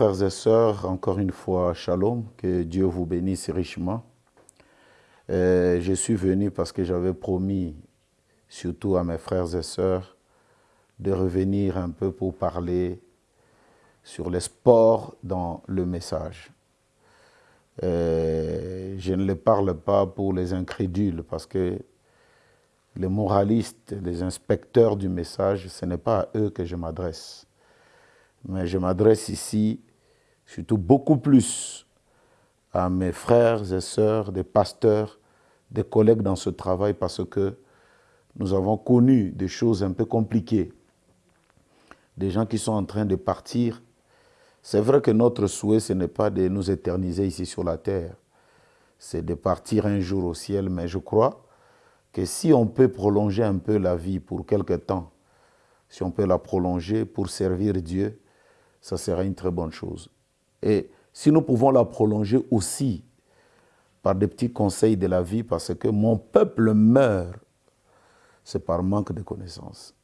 Frères et sœurs, encore une fois, shalom, que Dieu vous bénisse richement. Je suis venu parce que j'avais promis, surtout à mes frères et sœurs, de revenir un peu pour parler sur les sports dans le message. Je ne le parle pas pour les incrédules parce que les moralistes, les inspecteurs du message, ce n'est pas à eux que je m'adresse. Mais je m'adresse ici surtout beaucoup plus à mes frères et sœurs, des pasteurs, des collègues dans ce travail parce que nous avons connu des choses un peu compliquées. Des gens qui sont en train de partir. C'est vrai que notre souhait, ce n'est pas de nous éterniser ici sur la terre. C'est de partir un jour au ciel. Mais je crois que si on peut prolonger un peu la vie pour quelque temps, si on peut la prolonger pour servir Dieu, ça sera une très bonne chose. Et si nous pouvons la prolonger aussi par des petits conseils de la vie, parce que mon peuple meurt, c'est par manque de connaissances.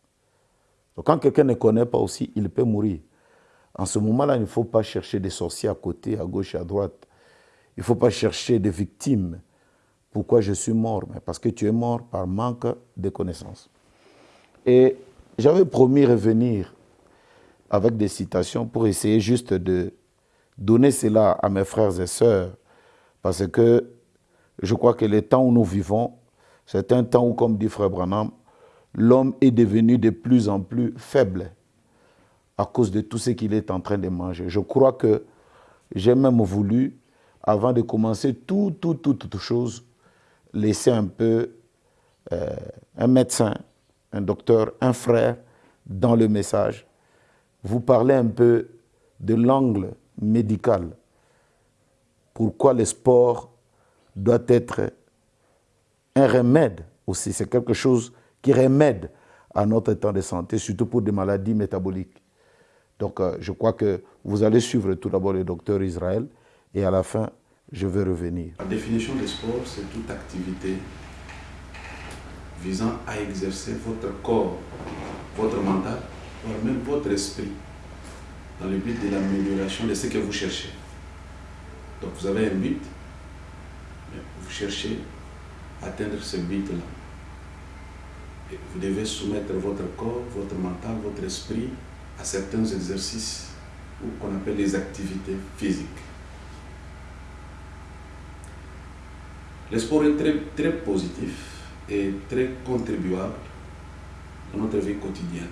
Donc quand quelqu'un ne connaît pas aussi, il peut mourir. En ce moment-là, il ne faut pas chercher des sorciers à côté, à gauche et à droite. Il ne faut pas chercher des victimes. Pourquoi je suis mort? Parce que tu es mort par manque de connaissances. Et j'avais promis revenir avec des citations pour essayer juste de donner cela à mes frères et sœurs, parce que je crois que le temps où nous vivons, c'est un temps où, comme dit Frère Branham, l'homme est devenu de plus en plus faible à cause de tout ce qu'il est en train de manger. Je crois que j'ai même voulu, avant de commencer tout, tout, tout, toute chose, laisser un peu euh, un médecin, un docteur, un frère dans le message vous parler un peu de l'angle médical. Pourquoi le sport doit être un remède aussi? C'est quelque chose qui remède à notre état de santé, surtout pour des maladies métaboliques. Donc, euh, je crois que vous allez suivre tout d'abord le docteur Israël et à la fin, je vais revenir. La définition du sport, c'est toute activité visant à exercer votre corps, votre mental même votre esprit dans le but de l'amélioration de ce que vous cherchez. Donc vous avez un but, vous cherchez à atteindre ce but-là. Vous devez soumettre votre corps, votre mental, votre esprit à certains exercices qu'on appelle les activités physiques. Le sport est très, très positif et très contribuable dans notre vie quotidienne.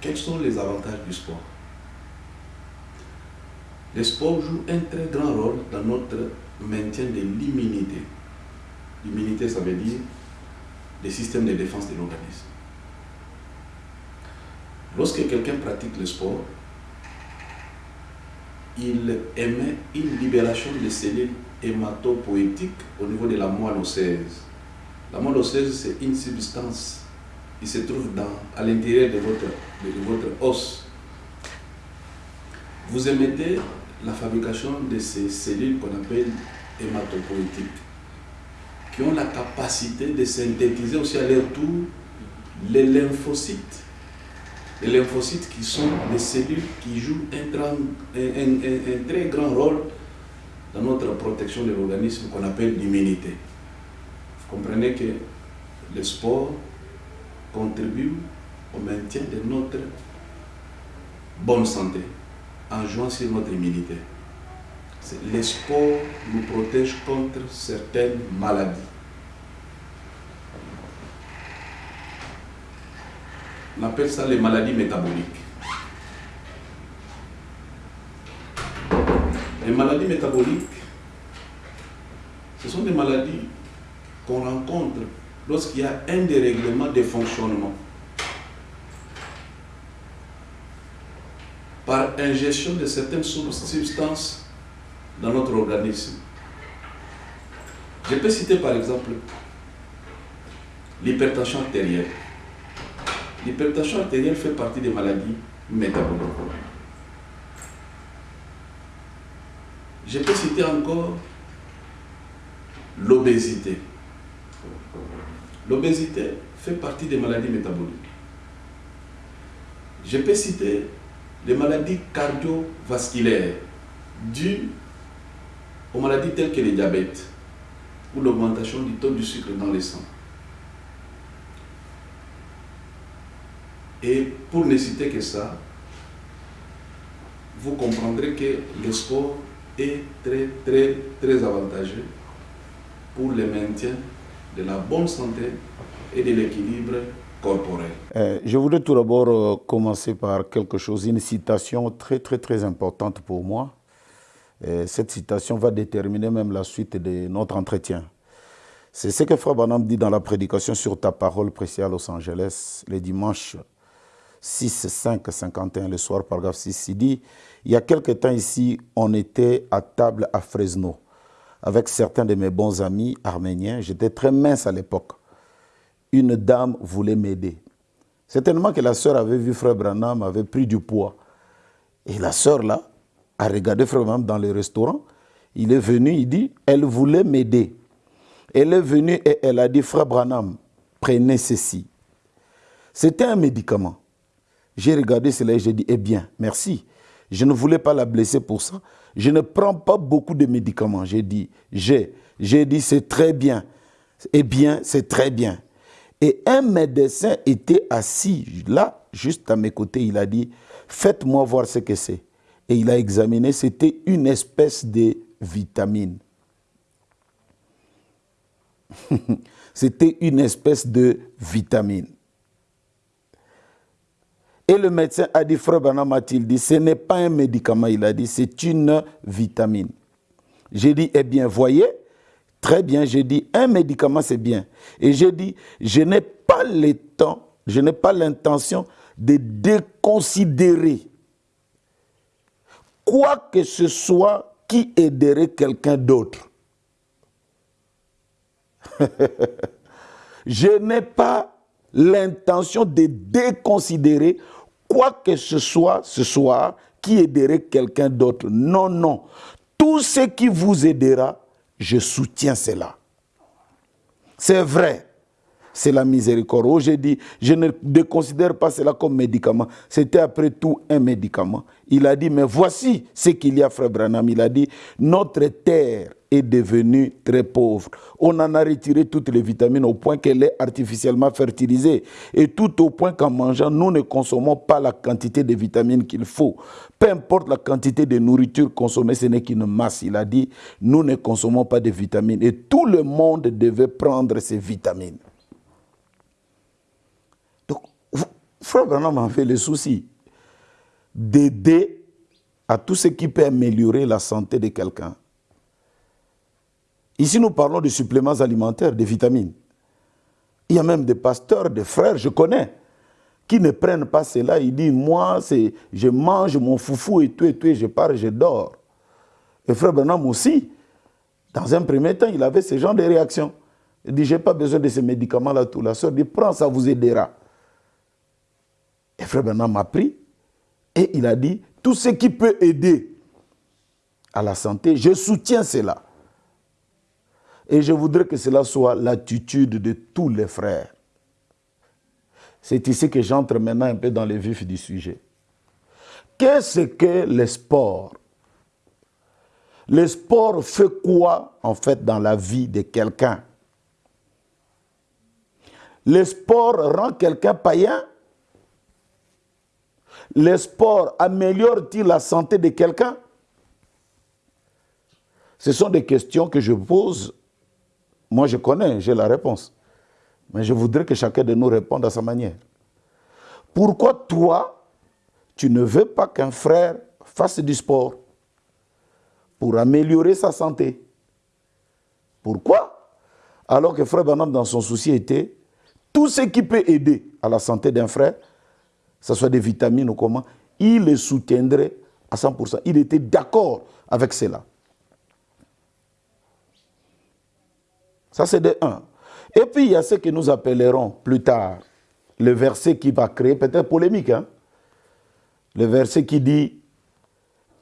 Quels sont les avantages du sport? Le sport joue un très grand rôle dans notre maintien de l'immunité. L'immunité, ça veut dire le système de défense de l'organisme. Lorsque quelqu'un pratique le sport, il émet une libération de cellules hématopoïtiques au niveau de la moelle osseuse. La moelle osseuse, c'est une substance il se trouve dans, à l'intérieur de votre, de votre os. Vous émettez la fabrication de ces cellules qu'on appelle hématopoïtiques, qui ont la capacité de synthétiser aussi à leur tour les lymphocytes. Les lymphocytes qui sont des cellules qui jouent un, un très grand rôle dans notre protection de l'organisme qu'on appelle l'immunité. Vous comprenez que le sport contribue au maintien de notre bonne santé en jouant sur notre immunité. Le sport nous protège contre certaines maladies. On appelle ça les maladies métaboliques. Les maladies métaboliques, ce sont des maladies qu'on rencontre lorsqu'il y a un dérèglement de fonctionnement par ingestion de certaines substances dans notre organisme. Je peux citer par exemple l'hypertension artérielle. L'hypertension artérielle fait partie des maladies métaboliques. Je peux citer encore l'obésité. L'obésité fait partie des maladies métaboliques. Je peux citer les maladies cardiovasculaires dues aux maladies telles que le diabète ou l'augmentation du taux du sucre dans le sang. Et pour ne citer que ça, vous comprendrez que le sport est très, très, très avantageux pour le maintien de la bonne santé et de l'équilibre corporel. Euh, je voudrais tout d'abord euh, commencer par quelque chose, une citation très, très, très importante pour moi. Et cette citation va déterminer même la suite de notre entretien. C'est ce que Frère Banam dit dans la prédication sur ta parole précieuse à Los Angeles, le dimanche 6, 5, 51, le soir, paragraphe 6. Il dit, il y a quelque temps ici, on était à table à Fresno avec certains de mes bons amis arméniens. J'étais très mince à l'époque. Une dame voulait m'aider. Certainement que la sœur avait vu Frère Branham, avait pris du poids. Et la sœur, là, a regardé Frère Branham dans le restaurant. Il est venu, il dit, elle voulait m'aider. Elle est venue et elle a dit, Frère Branham, prenez ceci. C'était un médicament. J'ai regardé cela et j'ai dit, eh bien, merci. Je ne voulais pas la blesser pour ça. Je ne prends pas beaucoup de médicaments. J'ai dit, j'ai. Dit, c'est très bien. Eh bien, c'est très bien. Et un médecin était assis là, juste à mes côtés. Il a dit, faites-moi voir ce que c'est. Et il a examiné, c'était une espèce de vitamine. c'était une espèce de vitamine. Et le médecin a dit, frère Bana il dit, ce n'est pas un médicament, il a dit, c'est une vitamine. J'ai dit, eh bien, voyez, très bien, j'ai dit, un médicament, c'est bien. Et j'ai dit, je n'ai pas le temps, je n'ai pas l'intention de déconsidérer quoi que ce soit qui aiderait quelqu'un d'autre. je n'ai pas l'intention de déconsidérer quoi que ce soit ce soir qui aiderait quelqu'un d'autre? Non, non. Tout ce qui vous aidera, je soutiens cela. C'est vrai. C'est la miséricorde. Oh, j'ai dit, je ne considère pas cela comme médicament. C'était après tout un médicament. Il a dit, mais voici ce qu'il y a, frère Branham. Il a dit, notre terre est devenue très pauvre. On en a retiré toutes les vitamines au point qu'elle est artificiellement fertilisée. Et tout au point qu'en mangeant, nous ne consommons pas la quantité de vitamines qu'il faut. Peu importe la quantité de nourriture consommée, ce n'est qu'une masse. Il a dit, nous ne consommons pas de vitamines. Et tout le monde devait prendre ces vitamines. Donc, Frère Branham a fait le souci d'aider à tout ce qui peut améliorer la santé de quelqu'un. Ici, nous parlons de suppléments alimentaires, de vitamines. Il y a même des pasteurs, des frères, je connais, qui ne prennent pas cela. Ils disent, moi, je mange mon foufou et tout et tout, et je pars, je dors. Et frère Bernard aussi, dans un premier temps, il avait ce genre de réaction. Il dit, je n'ai pas besoin de ces médicaments-là, tout. La soeur dit, prends, ça vous aidera. Et frère Bernard m'a pris et il a dit, tout ce qui peut aider à la santé, je soutiens cela. Et je voudrais que cela soit l'attitude de tous les frères. C'est ici que j'entre maintenant un peu dans le vif du sujet. Qu'est-ce que le sport? Le sport fait quoi en fait dans la vie de quelqu'un? Le sport rend quelqu'un païen? Le sport améliore-t-il la santé de quelqu'un? Ce sont des questions que je pose moi, je connais, j'ai la réponse. Mais je voudrais que chacun de nous réponde à sa manière. Pourquoi toi, tu ne veux pas qu'un frère fasse du sport pour améliorer sa santé? Pourquoi? Alors que frère Banam, dans son souci, était tout ce qui peut aider à la santé d'un frère, que ce soit des vitamines ou comment, il le soutiendrait à 100%. Il était d'accord avec cela. Ça, c'est de 1. Et puis, il y a ce que nous appellerons plus tard le verset qui va créer peut-être polémique. Hein? Le verset qui dit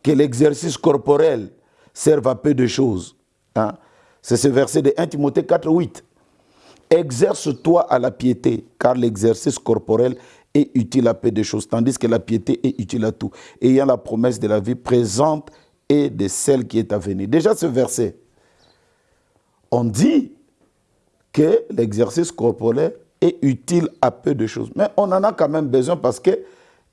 que l'exercice corporel serve à peu de choses. Hein? C'est ce verset de 1 Timothée 4, 8. Exerce-toi à la piété, car l'exercice corporel est utile à peu de choses, tandis que la piété est utile à tout, ayant la promesse de la vie présente et de celle qui est à venir. Déjà ce verset, on dit que l'exercice corporel est utile à peu de choses. Mais on en a quand même besoin parce que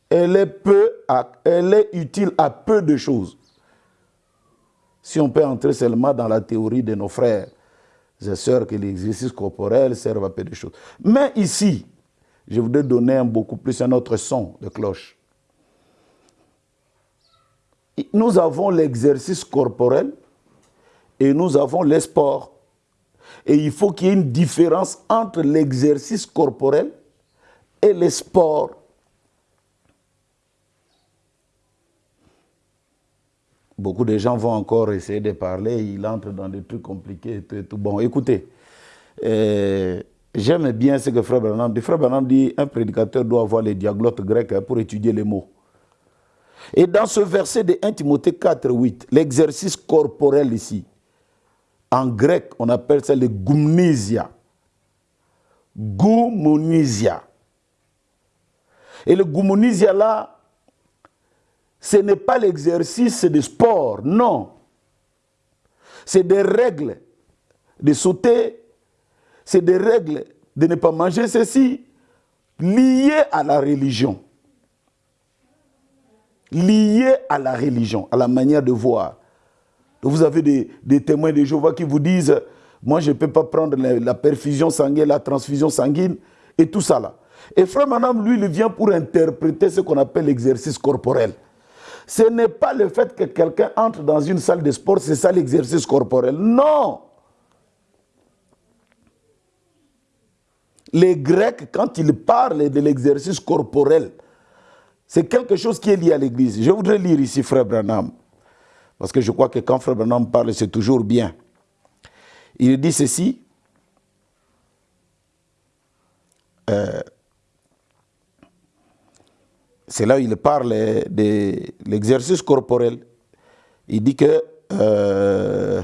elle est, utile à peu de choses. Si on peut entrer seulement dans la théorie de nos frères et sœurs que l'exercice corporel sert à peu de choses. Mais ici, je voudrais donner un beaucoup plus un autre son de cloche. Nous avons l'exercice corporel et nous avons les sports. Et il faut qu'il y ait une différence entre l'exercice corporel et les sports. Beaucoup de gens vont encore essayer de parler, ils entrent dans des trucs compliqués et tout. Bon, écoutez, euh, j'aime bien ce que Frère Branham dit. Frère Branham dit un prédicateur doit avoir les diaglottes grecs hein, pour étudier les mots. Et dans ce verset de 1 Timothée 4, 8, l'exercice corporel ici, en grec, on appelle ça le gumnisia. Goumonisia. Et le goumonisia là, ce n'est pas l'exercice de sport, non. C'est des règles de sauter, c'est des règles de ne pas manger ceci, liées à la religion. Liées à la religion, à la manière de voir. Vous avez des, témoins de Jéhovah qui vous disent, moi je ne peux pas prendre la, perfusion sanguine, la transfusion sanguine et tout ça là. Et Frère Madame, lui, il vient pour interpréter ce qu'on appelle l'exercice corporel. Ce n'est pas le fait que quelqu'un entre dans une salle de sport, c'est ça l'exercice corporel. Non Les Grecs, quand ils parlent de l'exercice corporel, c'est quelque chose qui est lié à l'Église. Je voudrais lire ici Frère Branham, parce que je crois que quand Frère Branham parle, c'est toujours bien. Il dit ceci. Euh, c'est là où il parle de l'exercice corporel. Il dit que, euh,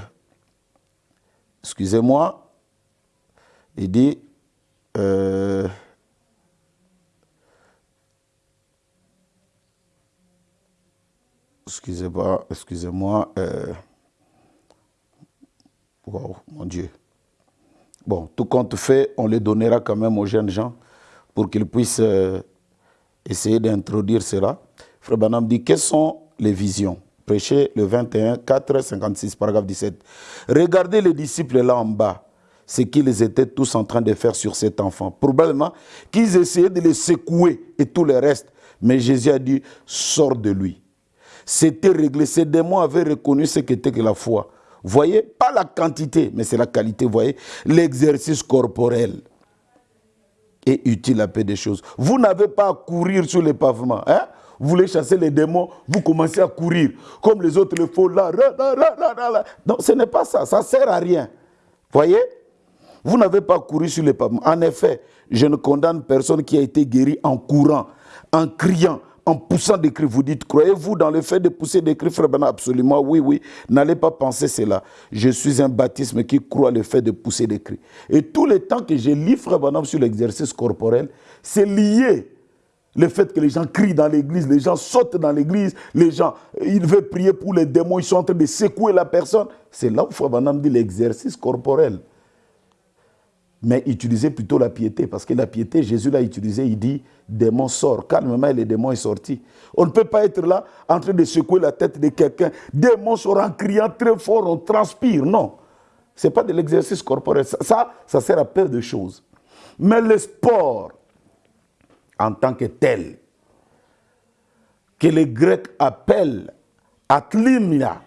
excusez-moi, il dit, euh, excusez-moi, excusez-moi, euh, mon Dieu. Bon, tout compte fait, on les donnera quand même aux jeunes gens pour qu'ils puissent essayer d'introduire cela. Frère Banam dit, quelles sont les visions? Prêcher le 21, 4, 56, paragraphe 17. Regardez les disciples là en bas, ce qu'ils étaient tous en train de faire sur cet enfant. Probablement qu'ils essayaient de les secouer et tout le reste. Mais Jésus a dit, sors de lui. C'était réglé. Ces démons avaient reconnu ce qu'était que la foi. Voyez, pas la quantité, mais c'est la qualité. Voyez, l'exercice corporel est utile à peu de choses. Vous n'avez pas à courir sur les pavements. Hein? Vous voulez chasser les démons, vous commencez à courir. Comme les autres le font là. Non, ce n'est pas ça. Ça ne sert à rien. Voyez? Vous n'avez pas couru sur les pavements. En effet, je ne condamne personne qui a été guéri en courant, en criant, en poussant des cris. Vous dites, croyez-vous dans le fait de pousser des cris, frère Bernard Absolument, oui, oui. N'allez pas penser cela. Je suis un baptisme qui croit le fait de pousser des cris. Et tout le temps que je lis, frère Bernard, sur l'exercice corporel, c'est lié. Le fait que les gens crient dans l'église, les gens sautent dans l'église, les gens, ils veulent prier pour les démons, ils sont en train de secouer la personne. C'est là où Frère Banam dit l'exercice corporel mais utilisez plutôt la piété, parce que la piété, Jésus l'a utilisé, il dit, démon sort, calmement, et le démon est sorti. On ne peut pas être là en train de secouer la tête de quelqu'un, démon sort en criant très fort, on transpire, non. Ce n'est pas de l'exercice corporel, ça, ça sert à peu de choses. Mais le sport, en tant que tel, que les Grecs appellent atlimia,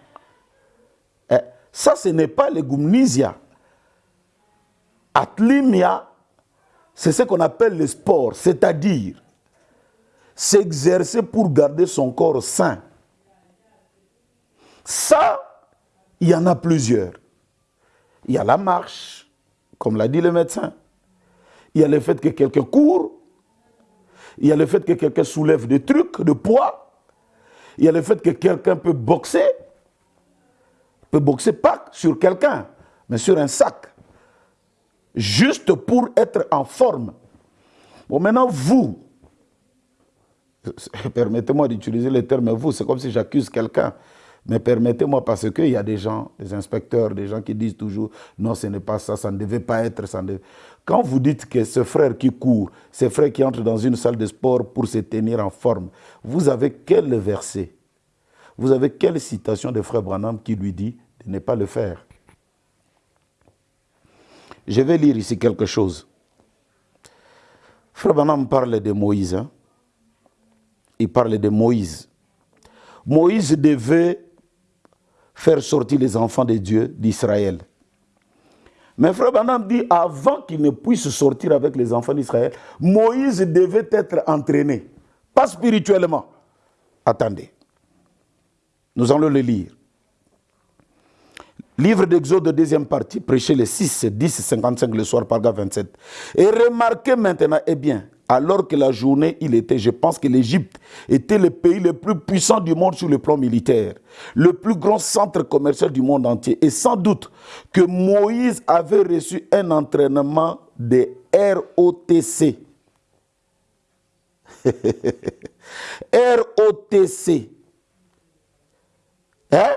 eh, ça ce n'est pas le gumnisia. Atlimia, c'est ce qu'on appelle le sport, c'est-à-dire s'exercer pour garder son corps sain. Ça, il y en a plusieurs. Il y a la marche, comme l'a dit le médecin. Il y a le fait que quelqu'un court. Il y a le fait que quelqu'un soulève des trucs, de poids. Il y a le fait que quelqu'un peut boxer. Peut boxer pas sur quelqu'un, mais sur un sac juste pour être en forme. Bon, maintenant, vous, permettez-moi d'utiliser le terme vous, c'est comme si j'accuse quelqu'un. Mais permettez-moi parce qu'il y a des gens, des inspecteurs, des gens qui disent toujours non, ce n'est pas ça, ça ne devait pas être. Ça Quand vous dites que ce frère qui court, ce frère qui entre dans une salle de sport pour se tenir en forme, vous avez quel verset? Vous avez quelle citation de frère Branham qui lui dit de ne pas le faire? Je vais lire ici quelque chose. Frère Branham parle de Moïse. Hein. Il parle de Moïse. Moïse devait faire sortir les enfants de Dieu d'Israël. Mais Frère Branham dit, avant qu'il ne puisse sortir avec les enfants d'Israël, Moïse devait être entraîné. Pas spirituellement. Attendez. Nous allons le lire. Livre d'Exode, deuxième partie, prêché le 6, 10, 55 le soir, paragraphe 27. Et remarquez maintenant, eh bien, alors que la journée, il était, je pense que l'Égypte était le pays le plus puissant du monde sur le plan militaire, le plus grand centre commercial du monde entier. Et sans doute que Moïse avait reçu un entraînement de ROTC. ROTC. Hein?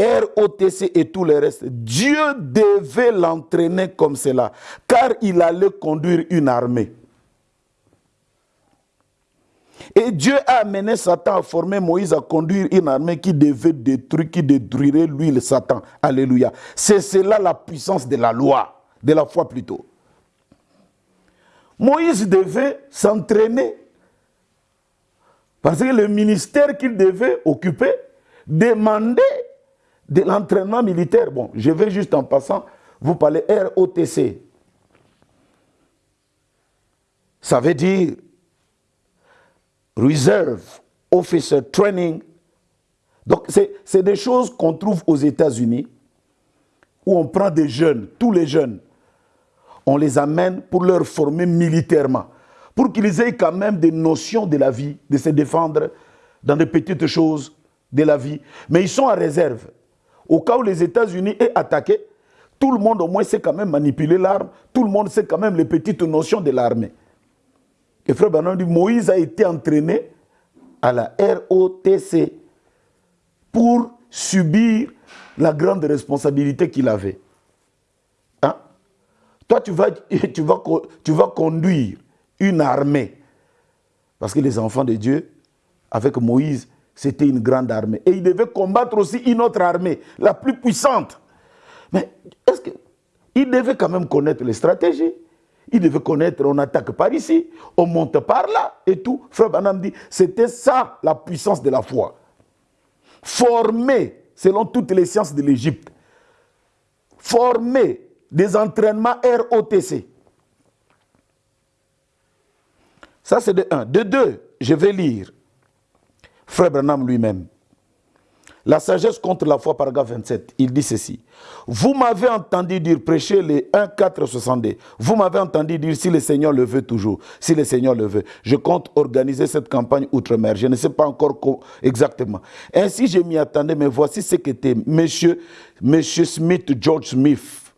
ROTC et tout le reste, Dieu devait l'entraîner comme cela, car il allait conduire une armée. Et Dieu a amené Satan à former Moïse à conduire une armée qui devait détruire, qui détruirait lui, le Satan. Alléluia. C'est cela la puissance de la loi, de la foi plutôt. Moïse devait s'entraîner. Parce que le ministère qu'il devait occuper demandait de l'entraînement militaire. Bon, je vais juste en passant vous parler ROTC. Ça veut dire Reserve Officer Training. Donc, c'est des choses qu'on trouve aux États-Unis où on prend des jeunes, tous les jeunes, on les amène pour leur former militairement, pour qu'ils aient quand même des notions de la vie, de se défendre dans des petites choses de la vie. Mais ils sont en réserve. Au cas où les États-Unis aient attaqué, tout le monde au moins sait quand même manipuler l'arme, tout le monde sait quand même les petites notions de l'armée. Et frère Bernard dit, Moïse a été entraîné à la ROTC pour subir la grande responsabilité qu'il avait. Hein? Toi, tu vas, tu, tu vas conduire une armée. Parce que les enfants de Dieu, avec Moïse, c'était une grande armée. Et il devait combattre aussi une autre armée, la plus puissante. Mais est-ce qu'il devait quand même connaître les stratégies? Il devait connaître, on attaque par ici, on monte par là et tout. Frère Banam dit, c'était ça la puissance de la foi. Former, selon toutes les sciences de l'Égypte, former des entraînements ROTC. Ça, c'est de un. De deux, je vais lire Frère Branham lui-même. La sagesse contre la foi, paragraphe 27, il dit ceci. Vous m'avez entendu dire, prêcher les 1, 4, 62. Vous m'avez entendu dire, si le Seigneur le veut toujours, si le Seigneur le veut. Je compte organiser cette campagne outre-mer. Je ne sais pas encore exactement. Ainsi, je m'y attendais, mais voici ce qu'était monsieur, monsieur Smith, George Smith.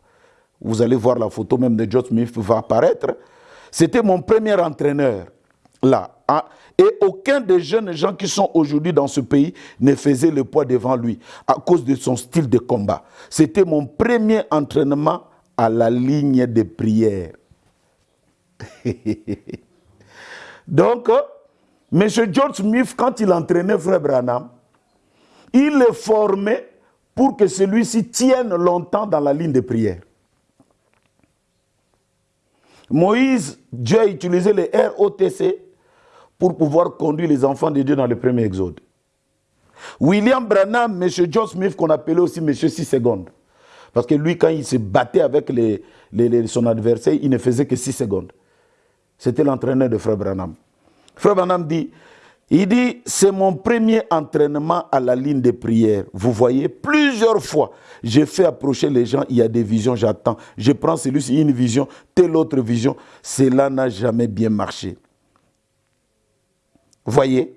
Vous allez voir la photo même de George Smith va apparaître. C'était mon premier entraîneur, là. Ah, et aucun des jeunes gens qui sont aujourd'hui dans ce pays ne faisait le poids devant lui à cause de son style de combat. C'était mon premier entraînement à la ligne de prière. Donc, M. George Smith, quand il entraînait Frère Branham, il le formait pour que celui-ci tienne longtemps dans la ligne de prière. Moïse, Dieu a utilisé le ROTC pour pouvoir conduire les enfants de Dieu dans le premier exode. William Branham, M. John Smith, qu'on appelait aussi M. 6 secondes. Parce que lui, quand il se battait avec les, son adversaire, il ne faisait que 6 secondes. C'était l'entraîneur de Frère Branham. Frère Branham dit, il dit, c'est mon premier entraînement à la ligne de prière. Vous voyez, plusieurs fois, j'ai fait approcher les gens, il y a des visions, j'attends. Je prends celui-ci, une vision, telle autre vision. Cela n'a jamais bien marché. Voyez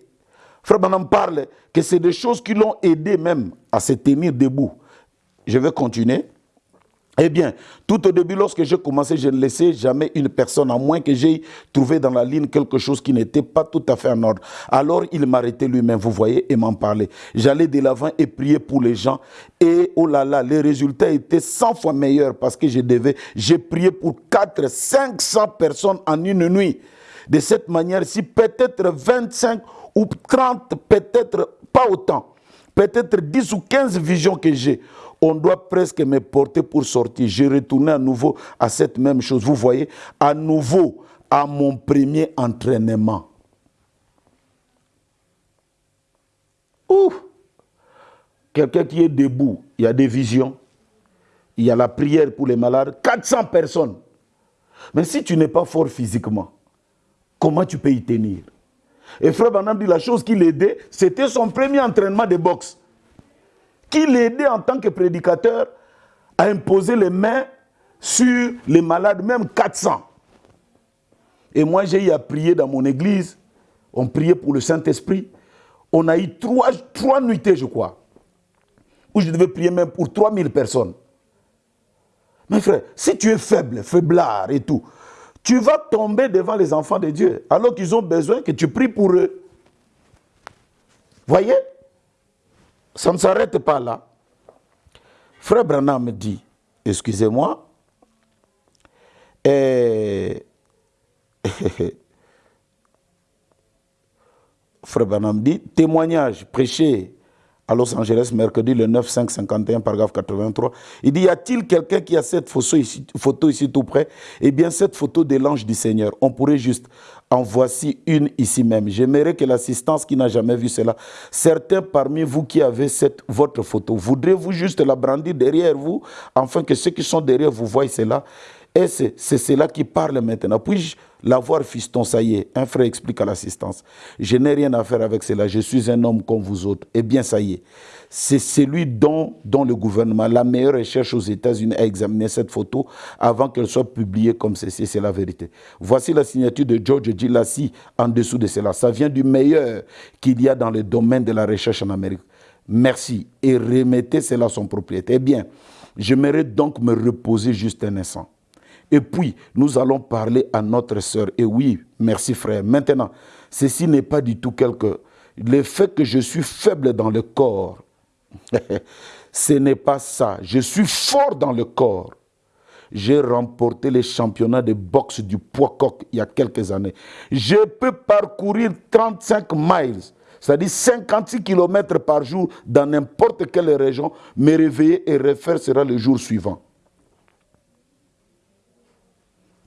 Frère Branham parle que c'est des choses qui l'ont aidé même à se tenir debout. Je vais continuer. Eh bien, tout au début, lorsque j'ai commencé, je ne laissais jamais une personne, à moins que j'aie trouvé dans la ligne quelque chose qui n'était pas tout à fait en ordre. Alors, il m'arrêtait lui-même, vous voyez, et m'en parlait. J'allais de l'avant et prier pour les gens. Et oh là là, les résultats étaient 100 fois meilleurs parce que je devais, j'ai prié pour 4, 500 personnes en une nuit. De cette manière-ci, peut-être 25 ou 30, peut-être pas autant, peut-être 10 ou 15 visions que j'ai on doit presque me porter pour sortir. Je retournais à nouveau à cette même chose. Vous voyez, à nouveau à mon premier entraînement. Ouf Quelqu'un qui est debout, il y a des visions, il y a la prière pour les malades, 400 personnes. Mais si tu n'es pas fort physiquement, comment tu peux y tenir Et Frère Banam dit la chose qui l'aidait, c'était son premier entraînement de boxe qui l'aidait en tant que prédicateur à imposer les mains sur les malades, même 400. Et moi, j'ai eu à prier dans mon église. On priait pour le Saint-Esprit. On a eu trois, trois nuitées, je crois, où je devais prier même pour 3000 personnes. Mes frères, si tu es faible, faiblard et tout, tu vas tomber devant les enfants de Dieu, alors qu'ils ont besoin que tu pries pour eux. Voyez? Ça ne s'arrête pas là. Frère Branham dit, excusez-moi, Frère Branham dit, témoignage prêché à Los Angeles, mercredi le 9 5 51, paragraphe 83. Il dit, y a-t-il quelqu'un qui a cette photo ici, tout près? Eh bien, cette photo de l'ange du Seigneur, on pourrait juste en voici une ici même. J'aimerais que l'assistance qui n'a jamais vu cela, certains parmi vous qui avez cette, votre photo, voudrez-vous juste la brandir derrière vous, afin que ceux qui sont derrière vous voient cela? Et c'est cela qui parle maintenant? Puis-je l'avoir, fiston Ça y est, un frère explique à l'assistance. Je n'ai rien à faire avec cela. Je suis un homme comme vous autres. Eh bien, ça y est. C'est celui dont, dont le gouvernement, la meilleure recherche aux États-Unis, a examiné cette photo avant qu'elle soit publiée comme ceci. C'est la vérité. Voici la signature de George Gilassi en dessous de cela. Ça vient du meilleur qu'il y a dans le domaine de la recherche en Amérique. Merci. Et remettez cela à son propriétaire. Eh bien, j'aimerais donc me reposer juste un instant. Et puis, nous allons parler à notre sœur. Et oui, merci frère. Maintenant, ceci n'est pas du tout quelque... Le fait que je suis faible dans le corps, ce n'est pas ça. Je suis fort dans le corps. J'ai remporté les championnats de boxe du poids coq il y a quelques années. Je peux parcourir 35 miles, c'est-à-dire 56 km par jour dans n'importe quelle région, me réveiller et refaire sera le jour suivant.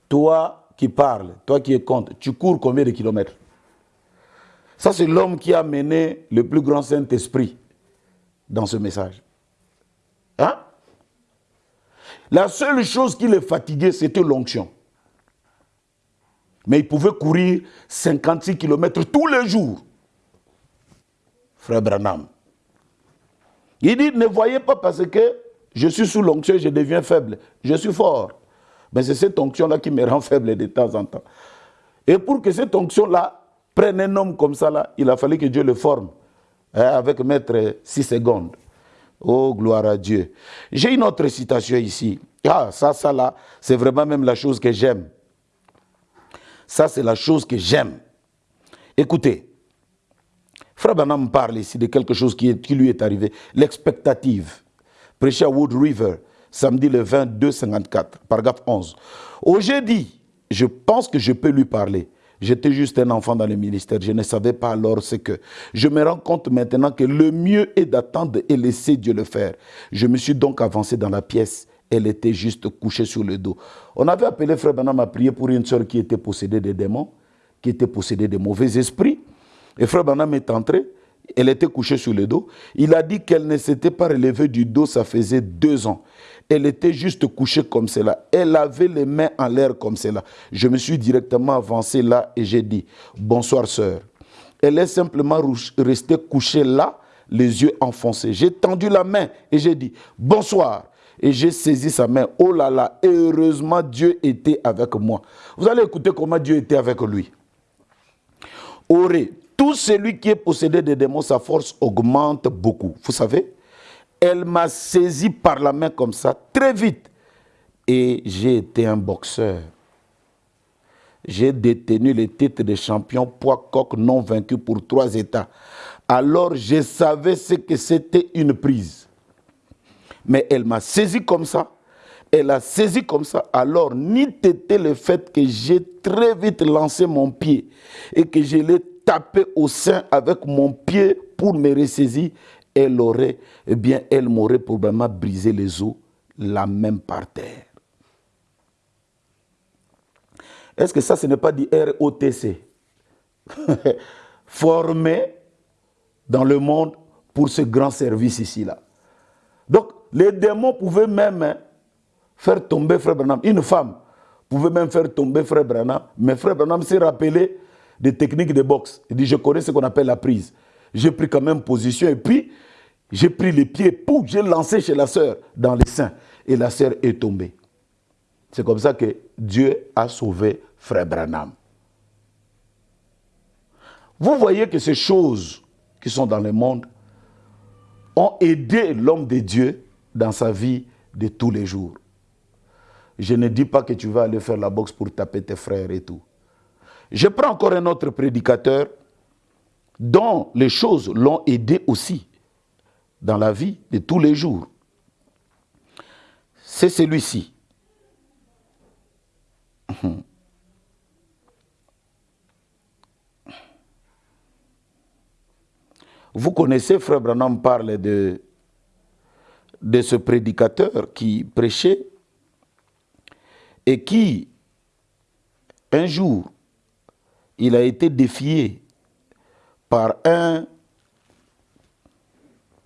Toi qui parles, toi qui es contre, tu cours combien de kilomètres? Ça, c'est l'homme qui a mené le plus grand Saint-Esprit dans ce message. Hein? La seule chose qui le fatiguait, c'était l'onction. Mais il pouvait courir 56 km tous les jours. Frère Branham. Il dit, ne voyez pas parce que je suis sous l'onction je deviens faible. Je suis fort. Mais c'est cette onction-là qui me rend faible de temps en temps. Et pour que cette onction-là prenne un homme comme ça, là, il a fallu que Dieu le forme hein, avec maître 6 secondes. Oh, gloire à Dieu. J'ai une autre citation ici. Ah, ça, ça là, c'est vraiment même la chose que j'aime. Ça, c'est la chose que j'aime. Écoutez, Frère Banham parle ici de quelque chose qui, qui lui est arrivé. L'expectative. Prêché à Wood River samedi le 22 54, paragraphe 11. J'ai dit, je pense que je peux lui parler. J'étais juste un enfant dans le ministère, je ne savais pas alors ce que. Je me rends compte maintenant que le mieux est d'attendre et laisser Dieu le faire. Je me suis donc avancé dans la pièce. Elle était juste couchée sur le dos. On avait appelé Frère Banam à prier pour une soeur qui était possédée de démons, qui était possédée de mauvais esprits. Et Frère Banam est entré, elle était couchée sur le dos. Il a dit qu'elle ne s'était pas relevée du dos, ça faisait deux ans. Elle était juste couchée comme cela. Elle avait les mains en l'air comme cela. Je me suis directement avancé là et j'ai dit, bonsoir sœur. Elle est simplement restée couchée là, les yeux enfoncés. J'ai tendu la main et j'ai dit, bonsoir. Et j'ai saisi sa main. Oh là là, heureusement Dieu était avec moi. Vous allez écouter comment Dieu était avec lui. Auré, tout celui qui est possédé de démons, sa force augmente beaucoup. Vous savez elle m'a saisi par la main comme ça, très vite. Et j'ai été un boxeur. J'ai détenu le titre de champion poids coq non vaincu pour trois États. Alors je savais ce que c'était une prise. Mais elle m'a saisi comme ça. Elle a saisi comme ça. Alors, ni était le fait que j'ai très vite lancé mon pied et que je l'ai tapé au sein avec mon pied pour me ressaisir, elle aurait, eh bien, elle m'aurait probablement brisé les os, la même par terre. Est-ce que ça, ce n'est pas du ROTC Formé dans le monde pour ce grand service ici-là. Donc, les démons pouvaient même hein, faire tomber Frère Branham. Une femme pouvait même faire tomber Frère Branham. Mais Frère Branham s'est rappelé des techniques de boxe. Il dit, je connais ce qu'on appelle la prise. J'ai pris quand même position et puis j'ai pris les pieds, pour j'ai lancé chez la sœur dans les seins. Et la sœur est tombée. C'est comme ça que Dieu a sauvé Frère Branham. Vous voyez que ces choses qui sont dans le monde ont aidé l'homme de Dieu dans sa vie de tous les jours. Je ne dis pas que tu vas aller faire la boxe pour taper tes frères et tout. Je prends encore un autre prédicateur dont les choses l'ont aidé aussi dans la vie de tous les jours. C'est celui-ci. Vous connaissez, Frère Branham parle de, de ce prédicateur qui prêchait et qui, un jour, il a été défié par un...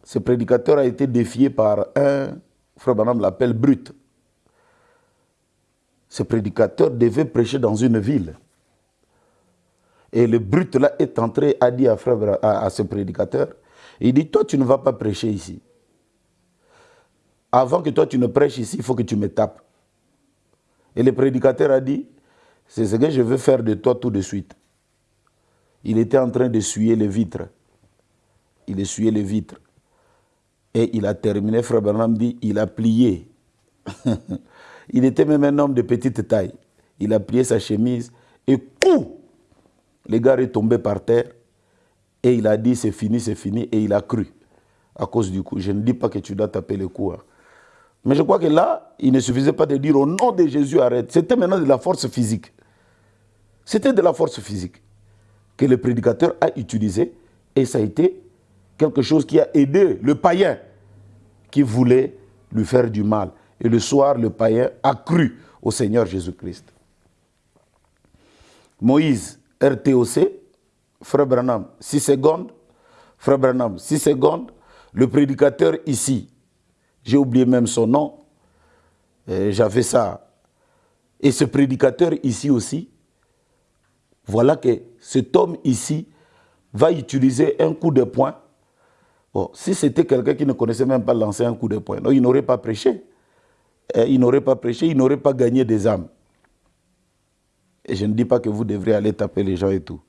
Ce prédicateur a été défié par un, Frère Branham l'appelle brut. Ce prédicateur devait prêcher dans une ville. Et le brut là est entré, a dit à, à, ce prédicateur, il dit, toi tu ne vas pas prêcher ici. Avant que toi tu ne prêches ici, il faut que tu me tapes. Et le prédicateur a dit, c'est ce que je veux faire de toi tout de suite. Il était en train d'essuyer les vitres. Il essuyait les vitres. Et il a terminé, frère Bernard dit, il a plié. il était même un homme de petite taille. Il a plié sa chemise et coup le gars est tombé par terre et il a dit c'est fini, c'est fini et il a cru à cause du coup. Je ne dis pas que tu dois taper le coup. Hein. Mais je crois que là, il ne suffisait pas de dire au nom de Jésus arrête. C'était maintenant de la force physique. C'était de la force physique que le prédicateur a utilisé et ça a été quelque chose qui a aidé le païen qui voulait lui faire du mal. Et le soir, le païen a cru au Seigneur Jésus-Christ. Moïse RTOC, Frère Branham, 6 secondes. Frère Branham, 6 secondes. Le prédicateur ici, j'ai oublié même son nom, j'avais ça. Et ce prédicateur ici aussi, voilà que cet homme ici va utiliser un coup de poing. Bon, si c'était quelqu'un qui ne connaissait même pas lancer un coup de poing, il n'aurait pas prêché. Il n'aurait pas prêché, il n'aurait pas gagné des âmes. Et je ne dis pas que vous devrez aller taper les gens et tout.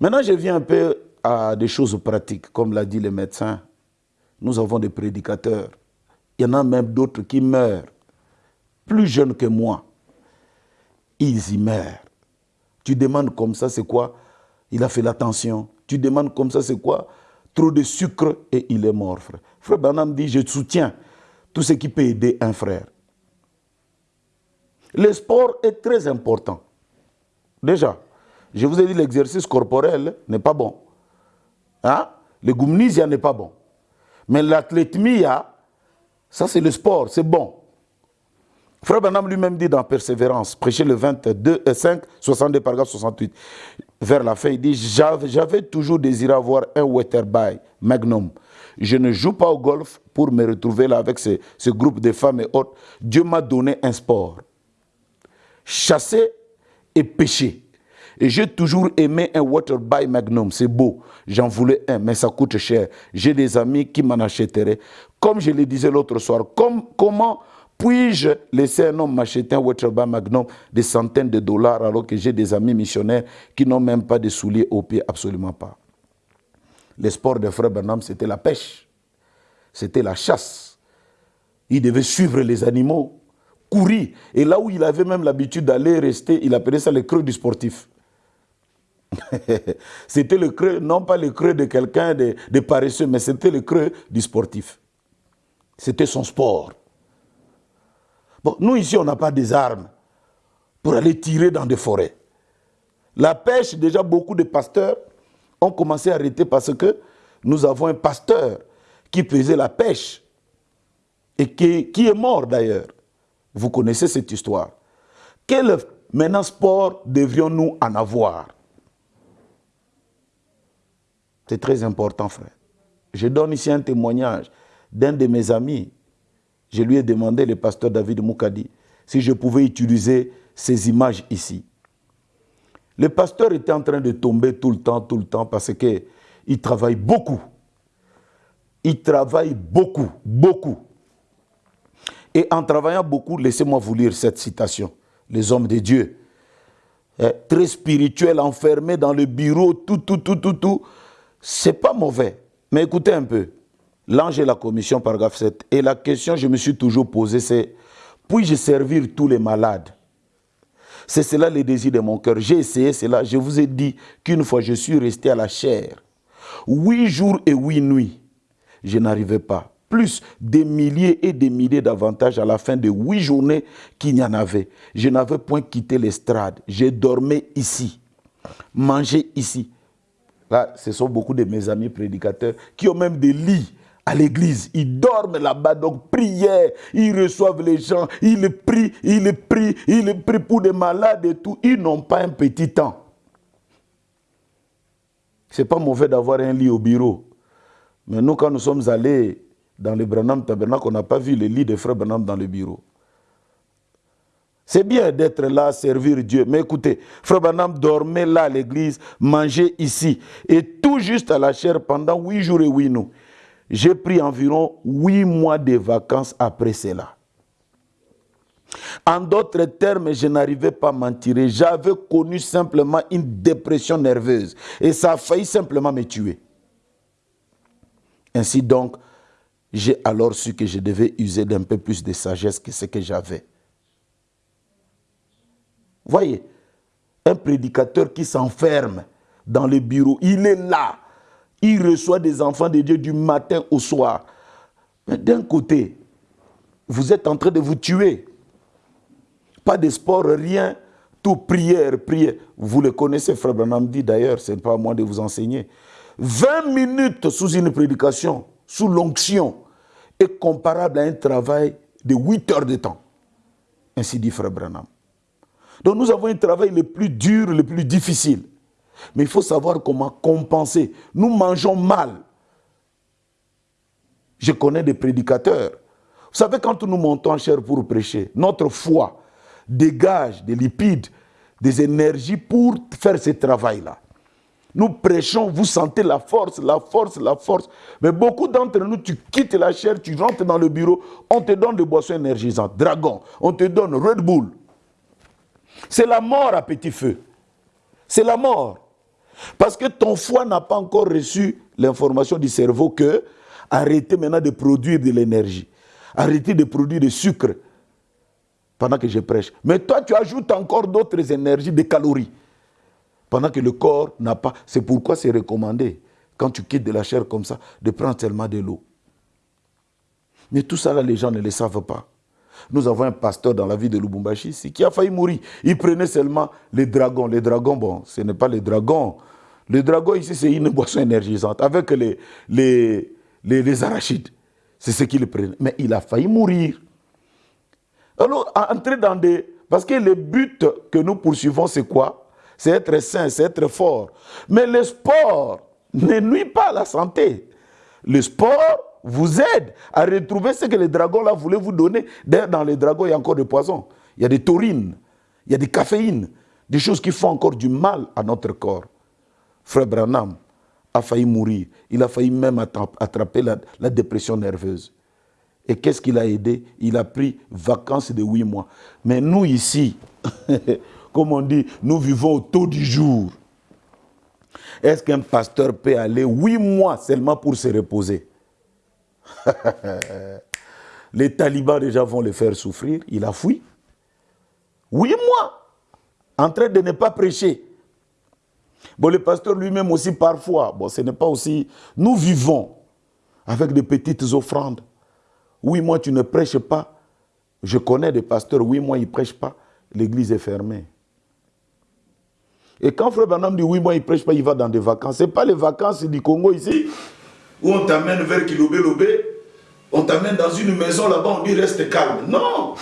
Maintenant, je viens un peu à des choses pratiques. Comme l'a dit le médecin, nous avons des prédicateurs. Il y en a même d'autres qui meurent, plus jeunes que moi. Ils y meurent. Tu demandes comme ça, c'est quoi? Il a fait l'attention. Tu demandes comme ça, c'est quoi? Trop de sucre et il est mort, frère. Frère Banam dit, je soutiens tout ce qui peut aider un frère. Le sport est très important. Déjà, je vous ai dit l'exercice corporel n'est pas bon. Hein? Le gumnisia n'est pas bon. Mais l'athlétmia, ça c'est le sport, c'est bon. Frère Banam lui-même dit dans Persévérance, prêché le 22, 5, 62, paragraphe 68, vers la fin, il dit J'avais toujours désiré avoir un Wetterby Magnum. Je ne joue pas au golf pour me retrouver là avec ce, groupe de femmes et autres. Dieu m'a donné un sport. Chasser et péché. Et j'ai toujours aimé un Water by Magnum, c'est beau. J'en voulais un, mais ça coûte cher. J'ai des amis qui m'en achèteraient. Comme je le disais l'autre soir, comme, comment puis-je laisser un homme m'acheter un Water by Magnum des centaines de dollars alors que j'ai des amis missionnaires qui n'ont même pas de souliers au pied? Absolument pas. Le sport de frère Bernam, c'était la pêche. C'était la chasse. Il devait suivre les animaux, courir. Et là où il avait même l'habitude d'aller rester, il appelait ça le creux du sportif. c'était le creux, non pas le creux de quelqu'un de paresseux, mais c'était le creux du sportif. C'était son sport. Nous ici, on n'a pas des armes pour aller tirer dans des forêts. La pêche, déjà beaucoup de pasteurs ont commencé à arrêter parce que nous avons un pasteur qui faisait la pêche et qui, qui est mort d'ailleurs. Vous connaissez cette histoire. Quel maintenant sport devrions-nous en avoir? C'est très important, frère. Je donne ici un témoignage d'un de mes amis. Je lui ai demandé, le pasteur David Moukadi, si je pouvais utiliser ces images ici. Le pasteur était en train de tomber tout le temps, tout le temps, parce qu'il travaille beaucoup. Il travaille beaucoup, beaucoup. Et en travaillant beaucoup, laissez-moi vous lire cette citation. Les hommes de Dieu, eh, très spirituels, enfermés dans le bureau, tout, tout, tout, tout, tout. C'est pas mauvais. Mais écoutez un peu. L'ange et la commission, paragraphe 7. Et la question que je me suis toujours posée, c'est puis-je servir tous les malades? C'est cela le désir de mon cœur. J'ai essayé cela. Je vous ai dit qu'une fois je suis resté à la chair, huit jours et huit nuits, je n'arrivais pas plus des milliers et des milliers d'avantages à la fin de huit journées qu'il n'y en avait. Je n'avais point quitté l'estrade. J'ai dormi ici, mangé ici. Là, ce sont beaucoup de mes amis prédicateurs qui ont même des lits à l'église. Ils dorment là-bas, donc prière, ils reçoivent les gens, ils prient, ils prient, ils prient pour des malades et tout. Ils n'ont pas un petit temps. C'est pas mauvais d'avoir un lit au bureau. Mais nous, quand nous sommes allés dans le Branham Tabernacle, on n'a pas vu le lit de frère Branham dans le bureau. C'est bien d'être là, servir Dieu. Mais écoutez, frère Branham dormait là à l'église, mangeait ici. Et tout juste à la chair pendant huit jours et huit nuits. J'ai pris environ huit mois de vacances après cela. En d'autres termes, je n'arrivais pas à m'en tirer. J'avais connu simplement une dépression nerveuse. Et ça a failli simplement me tuer. Ainsi donc, j'ai alors su que je devais user d'un peu plus de sagesse que ce que j'avais. Voyez, un prédicateur qui s'enferme dans le bureau, il est là, reçoit des enfants de Dieu du matin au soir. Mais d'un côté, vous êtes en train de vous tuer. Pas de sport, rien, tout prière, prière. Vous le connaissez, Frère Branham dit d'ailleurs, ce n'est pas à moi de vous enseigner. 20 minutes sous une prédication, sous l'onction, est comparable à un travail de 8 heures de temps. Ainsi dit Frère Branham. Donc nous avons un travail le plus dur, le plus difficile. Mais il faut savoir comment compenser. Nous mangeons mal. Je connais des prédicateurs. Vous savez, quand nous montons en chair pour prêcher, notre foi dégage des lipides, des énergies pour faire ce travail-là. Nous prêchons, vous sentez la force, la force, la force. Mais beaucoup d'entre nous, tu quittes la chair, tu rentres dans le bureau, on te donne des boissons énergisantes, Dragon, on te donne Red Bull. C'est la mort à petit feu. C'est la mort. Parce que ton foie n'a pas encore reçu l'information du cerveau que arrêtez maintenant de produire de l'énergie. Arrêtez de produire du sucre pendant que je prêche. Mais toi, tu ajoutes encore d'autres énergies, des calories pendant que le corps n'a pas. C'est pourquoi c'est recommandé, quand tu quittes de la chair comme ça, de prendre tellement de l'eau. Mais tout ça, là, les gens ne le savent pas. Nous avons un pasteur dans la ville de Lubumbashi qui a failli mourir. Il prenait seulement les dragons. Les dragons, bon, ce n'est pas les dragons. Le dragon ici, c'est une boisson énergisante avec les, les, les, arachides. C'est ce qu'il prenait. Mais il a failli mourir. Alors, entrer dans des... Parce que le but que nous poursuivons, c'est quoi? C'est être sain, c'est être fort. Mais le sport ne nuit pas à la santé. Le sport vous aide à retrouver ce que les dragons là voulaient vous donner. Dans les dragons, il y a encore des poisons. Il y a des taurines, il y a des caféines, des choses qui font encore du mal à notre corps. Frère Branham a failli mourir. Il a failli même attraper la, dépression nerveuse. Et qu'est-ce qu'il a aidé? Il a pris vacances de huit mois. Mais nous ici, comme on dit, nous vivons au taux du jour. Est-ce qu'un pasteur peut aller huit mois seulement pour se reposer? les talibans déjà vont le faire souffrir, il a fui. Huit mois en train de ne pas prêcher. Bon, le pasteur lui-même aussi parfois, bon, ce n'est pas aussi... Nous vivons avec des petites offrandes. Oui, moi, tu ne prêches pas. Je connais des pasteurs, oui, moi, ils ne prêchent pas. L'église est fermée. Et quand Frère Branham dit oui, moi, il ne prêche pas, il va dans des vacances. Ce n'est pas les vacances du Congo ici, où on t'amène vers Kilobé Lobé, on t'amène dans une maison là-bas, on dit reste calme. Non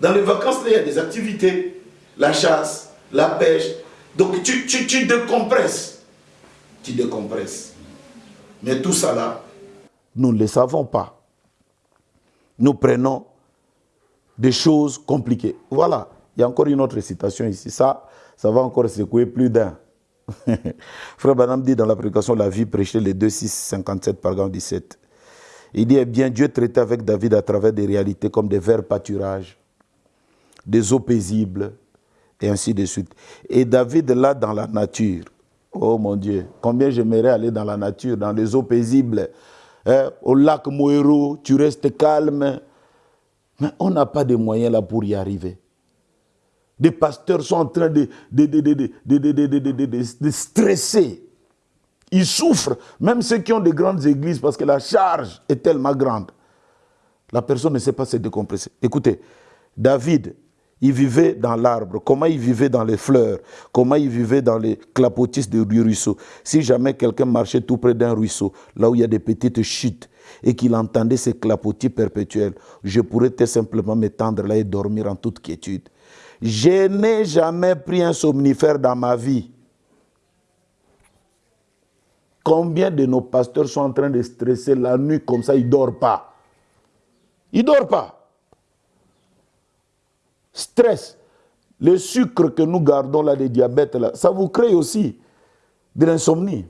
Dans les vacances, il y a des activités. La chasse, la pêche. Donc tu, tu, tu décompresses. Tu décompresses. Mais tout ça là, nous ne le savons pas. Nous prenons des choses compliquées. Voilà, il y a encore une autre citation ici. Ça, ça va encore secouer plus d'un. Frère Banam dit dans la prédication La vie prêchée les 2, 6, 57, paragraphe 17. Il dit, eh bien, Dieu traitait avec David à travers des réalités comme des verts pâturages, des eaux paisibles, et ainsi de suite. Et David, là, dans la nature, oh mon Dieu, combien j'aimerais aller dans la nature, dans les eaux paisibles, hein, au lac Moero, tu restes calme. Mais on n'a pas de moyens là pour y arriver. Des pasteurs sont en train de, de, stresser. Ils souffrent, même ceux qui ont des grandes églises, parce que la charge est tellement grande. La personne ne sait pas se décompresser. Écoutez, David, il vivait dans l'arbre, comment il vivait dans les fleurs, comment il vivait dans les clapotis du ruisseau. Si jamais quelqu'un marchait tout près d'un ruisseau, là où il y a des petites chutes, et qu'il entendait ces clapotis perpétuels, je pourrais tout simplement m'étendre là et dormir en toute quiétude. Je n'ai jamais pris un somnifère dans ma vie. Combien de nos pasteurs sont en train de stresser la nuit comme ça, ils ne dorment pas Ils ne dorment pas. Stress. Le sucre que nous gardons là, le diabète, là, ça vous crée aussi de l'insomnie.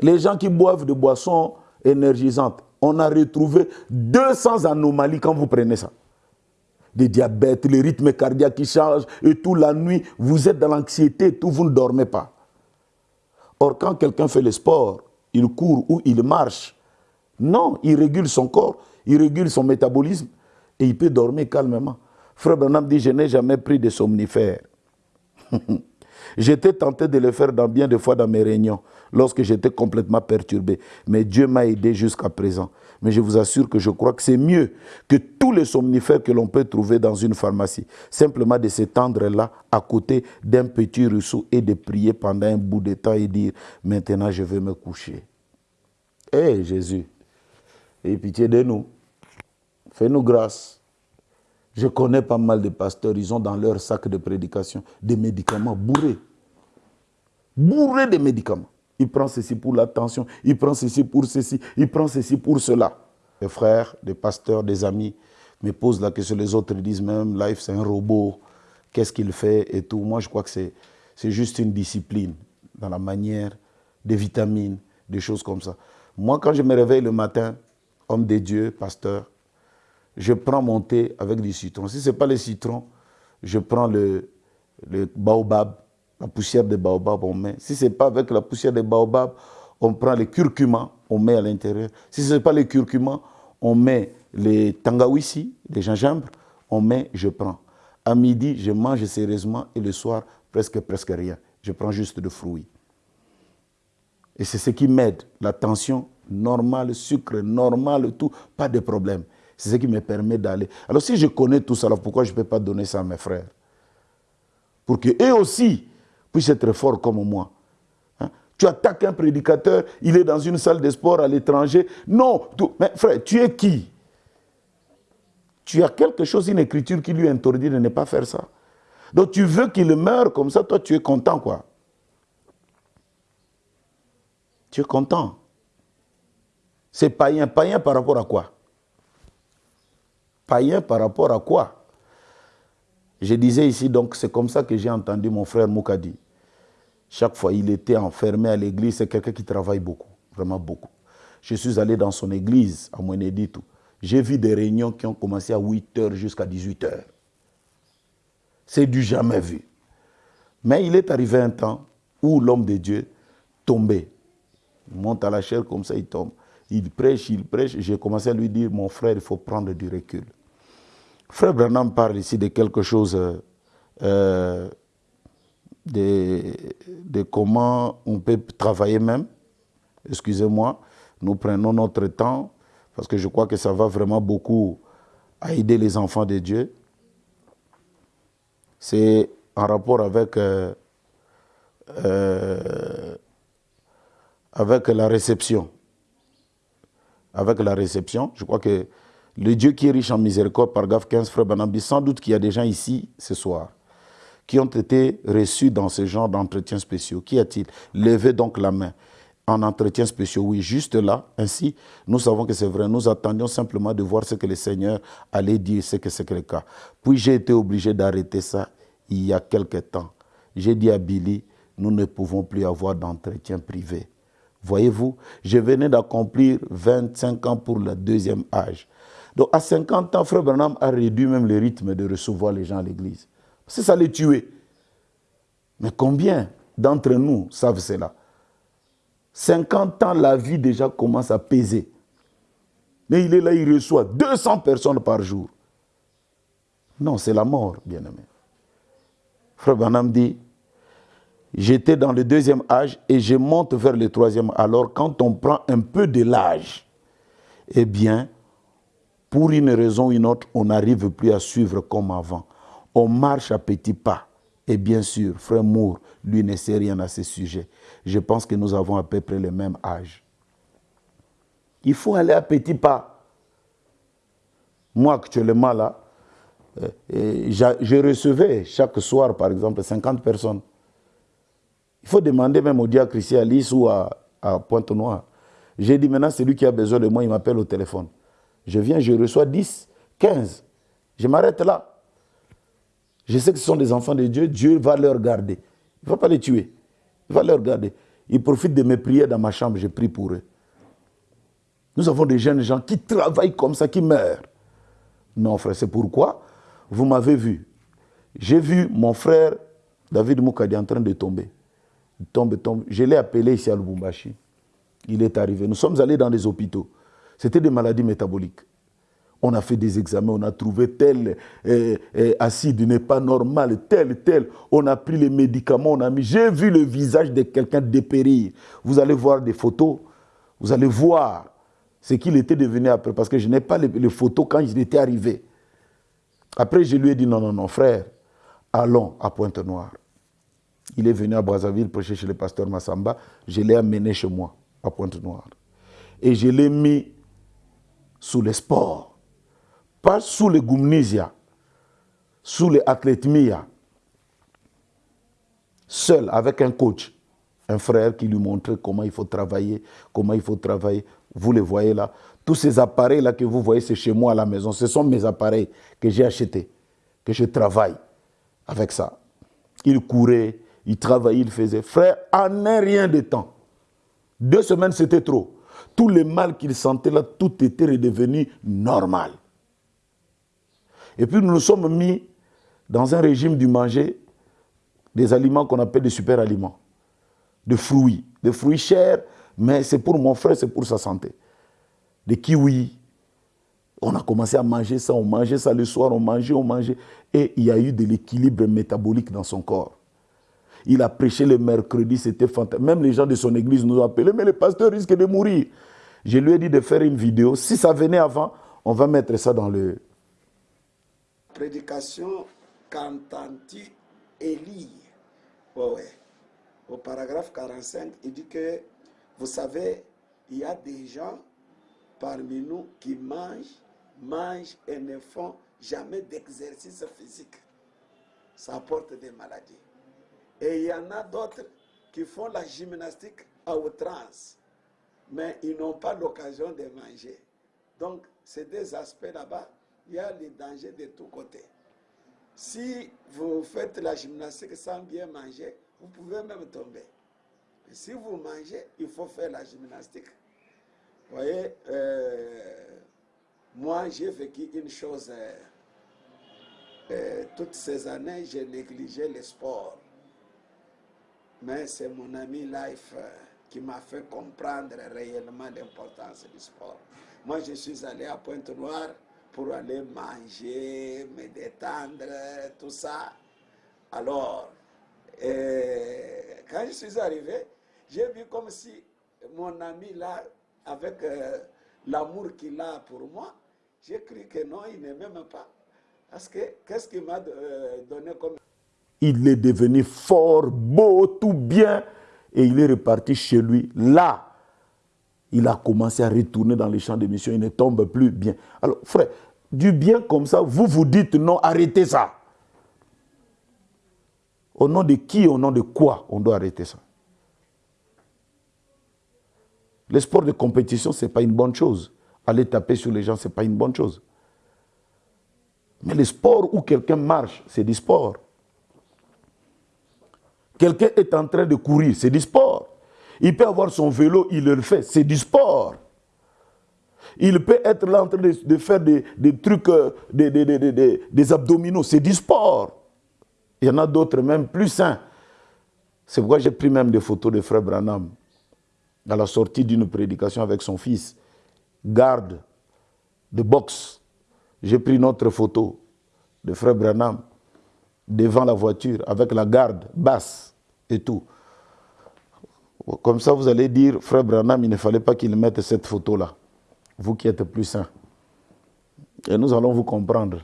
Les gens qui boivent des boissons énergisantes, on a retrouvé 200 anomalies quand vous prenez ça des diabètes, les rythmes cardiaques qui changent, et tout la nuit, vous êtes dans l'anxiété, tout, vous ne dormez pas. Or, quand quelqu'un fait le sport, il court ou il marche, non, il régule son corps, il régule son métabolisme, et il peut dormir calmement. Frère Branham dit, je n'ai jamais pris de somnifères. J'étais tenté de le faire dans bien de fois dans mes réunions, lorsque j'étais complètement perturbé. Mais Dieu m'a aidé jusqu'à présent. Mais je vous assure que je crois que c'est mieux que tous les somnifères que l'on peut trouver dans une pharmacie. Simplement de s'étendre là, à côté d'un petit ruisseau et de prier pendant un bout de temps et dire, maintenant je vais me coucher. Hé Jésus, aie pitié de nous. Fais-nous grâce. Je connais pas mal de pasteurs, ils ont dans leur sac de prédication des médicaments bourrés. Bourrés de médicaments. Il prend ceci pour la tension, il prend ceci pour ceci, il prend ceci pour cela. Les frères, des pasteurs, des amis me posent la question, les autres disent même, Life c'est un robot, qu'est-ce qu'il fait et tout. Moi je crois que c'est juste une discipline dans la manière, des vitamines, des choses comme ça. Moi quand je me réveille le matin, homme de Dieu, pasteur, je prends mon thé avec du citron. Si ce n'est pas le citron, je prends le baobab, la poussière de baobab, on met. Si ce n'est pas avec la poussière de baobab, on prend le curcuma, on met à l'intérieur. Si ce n'est pas le curcuma, on met les tangawisi, les gingembre, on met, je prends. À midi, je mange sérieusement et le soir, presque, presque rien. Je prends juste de fruits. Et c'est ce qui m'aide. La tension normale, le sucre normal, tout, pas de problème. C'est ce qui me permet d'aller. Alors si je connais tout ça, alors pourquoi je ne peux pas donner ça à mes frères? Pour qu'eux aussi puissent être forts comme moi. Hein? Tu attaques un prédicateur, il est dans une salle de sport à l'étranger. Non, mais frère, tu es qui? Tu as quelque chose, une écriture qui lui interdit de ne pas faire ça. Donc tu veux qu'il meure comme ça, toi tu es content quoi. Tu es content. C'est païen. Païen par rapport à quoi? Païen par rapport à quoi? Je disais ici, donc c'est comme ça que j'ai entendu mon frère Moukadi. Chaque fois, il était enfermé à l'église, c'est quelqu'un qui travaille beaucoup, vraiment beaucoup. Je suis allé dans son église à Moueneditou. J'ai vu des réunions qui ont commencé à 8h jusqu'à 18h. C'est du jamais vu. Mais il est arrivé un temps où l'homme de Dieu tombait. Il monte à la chair comme ça, il tombe. Il prêche, il prêche. J'ai commencé à lui dire, mon frère, il faut prendre du recul. Frère Branham parle ici de quelque chose, euh, de, comment on peut travailler même. Excusez-moi, nous prenons notre temps, parce que je crois que ça va vraiment beaucoup à aider les enfants de Dieu. C'est en rapport avec, euh, euh, avec la réception. Avec la réception, je crois que le Dieu qui est riche en miséricorde, par GAF 15, frère Banambi, sans doute qu'il y a des gens ici ce soir qui ont été reçus dans ce genre d'entretien spéciaux. Qu'y a-t-il Levez donc la main en entretien spéciaux? Oui, juste là, ainsi, nous savons que c'est vrai. Nous attendions simplement de voir ce que le Seigneur allait dire, ce que c'est que le cas. Puis j'ai été obligé d'arrêter ça il y a quelque temps. J'ai dit à Billy, nous ne pouvons plus avoir d'entretien privé. Voyez-vous, je venais d'accomplir 25 ans pour le deuxième âge. Donc à 50 ans, Frère Bernard a réduit même le rythme de recevoir les gens à l'église. C'est ça les tuer. Mais combien d'entre nous savent cela? 50 ans, la vie déjà commence à peser. Mais il est là, il reçoit 200 personnes par jour. Non, c'est la mort, bien-aimé. Frère Banham dit, j'étais dans le deuxième âge et je monte vers le troisième. Alors, quand on prend un peu de l'âge, eh bien, pour une raison ou une autre, on n'arrive plus à suivre comme avant. On marche à petits pas. Et bien sûr, frère Moore, lui ne sait rien à ce sujet. Je pense que nous avons à peu près le même âge. Il faut aller à petits pas. Moi, actuellement, là, euh, je recevais chaque soir, par exemple, 50 personnes. Il faut demander même au diacre ici à Lys ou à, à Pointe-Noire. J'ai dit maintenant, celui qui a besoin de moi, il m'appelle au téléphone. Je viens, je reçois 10, 15. Je m'arrête là. Je sais que ce sont des enfants de Dieu, Dieu va leur garder. Il ne va pas les tuer. Il va leur garder. Ils profitent de mes prières dans ma chambre, je prie pour eux. Nous avons des jeunes gens qui travaillent comme ça, qui meurent. Non, frère, c'est pourquoi vous m'avez vu. J'ai vu mon frère David Moukadi en train de tomber. Il tombe, tombe. Je l'ai appelé ici à Lubumbashi. Il est arrivé. Nous sommes allés dans les hôpitaux. C'était des maladies métaboliques. On a fait des examens, on a trouvé tel euh, euh, acide n'est pas normal, tel, tel. On a pris les médicaments, on a mis. J'ai vu le visage de quelqu'un dépérir. Vous allez voir des photos, vous allez voir ce qu'il était devenu après, parce que je n'ai pas les, photos quand il était arrivé. Après, je lui ai dit non, non, non, frère, allons à Pointe-Noire. Il est venu à Brazzaville prêcher chez le pasteur Massamba. Je l'ai amené chez moi, à Pointe-Noire. Et je l'ai mis sous le sport pas sous les Gumnisia, sous les Athlétmia, seul avec un coach, un frère qui lui montrait comment il faut travailler, comment il faut travailler. Vous les voyez là. Tous ces appareils-là que vous voyez, c'est chez moi à la maison. Ce sont mes appareils que j'ai achetés, que je travaille avec ça. Il courait, il travaillait, il faisait. Frère, en un rien de temps. Deux semaines, c'était trop. Tout le mal qu'il sentait là, tout était redevenu normal. Et puis nous nous sommes mis dans un régime du manger des aliments qu'on appelle des super aliments, de fruits, des fruits chers, mais c'est pour mon frère, c'est pour sa santé. Des kiwis. On a commencé à manger ça, on mangeait ça le soir, on mangeait, on mangeait. Et il y a eu de l'équilibre métabolique dans son corps. Il a prêché le mercredi, c'était fantastique. Même les gens de son église nous ont appelés, mais le pasteur risque de mourir. Je lui ai dit de faire une vidéo. Si ça venait avant, on va mettre ça dans le, prédication qu'entends-tu Élie? Ouais. Au paragraphe 45, il dit que, vous savez, il y a des gens parmi nous qui mangent, mangent et ne font jamais d'exercice physique. Ça apporte des maladies. Et il y en a d'autres qui font la gymnastique à outrance, mais ils n'ont pas l'occasion de manger. Donc, ces deux aspects là-bas il y a les dangers de tous côtés. Si vous faites la gymnastique sans bien manger, vous pouvez même tomber. si vous mangez, il faut faire la gymnastique. Vous voyez, euh, moi j'ai vécu une chose. Euh, euh, toutes ces années, j'ai négligé le sport. Mais c'est mon ami Life qui m'a fait comprendre réellement l'importance du sport. Moi, je suis allé à Pointe-Noire pour aller manger, me détendre, tout ça. Alors, quand je suis arrivé, j'ai vu comme si mon ami là, avec euh, l'amour qu'il a pour moi, j'ai cru que non, il ne m'aime pas. Parce que qu'est-ce qu'il m'a euh, donné comme... Il est devenu fort, beau, tout bien, et il est reparti chez lui. Là, il a commencé à retourner dans les champs d'émission, il ne tombe plus bien. Alors, frère, du bien comme ça, vous vous dites non, arrêtez ça. Au nom de qui, au nom de quoi on doit arrêter ça? Le sport de compétition, ce n'est pas une bonne chose. Aller taper sur les gens, ce n'est pas une bonne chose. Mais le sport où quelqu'un marche, c'est du sport. Quelqu'un est en train de courir, c'est du sport. Il peut avoir son vélo, il le fait, c'est du sport. Il peut être là en train de, faire des, trucs, euh, des, abdominaux, c'est du sport. Il y en a d'autres même plus sains. C'est pourquoi j'ai pris même des photos de Frère Branham à la sortie d'une prédication avec son fils, garde de boxe. J'ai pris une photo de Frère Branham devant la voiture avec la garde basse et tout. Comme ça, vous allez dire, Frère Branham, il ne fallait pas qu'il mette cette photo-là. Vous qui êtes plus saint. Et nous allons vous comprendre.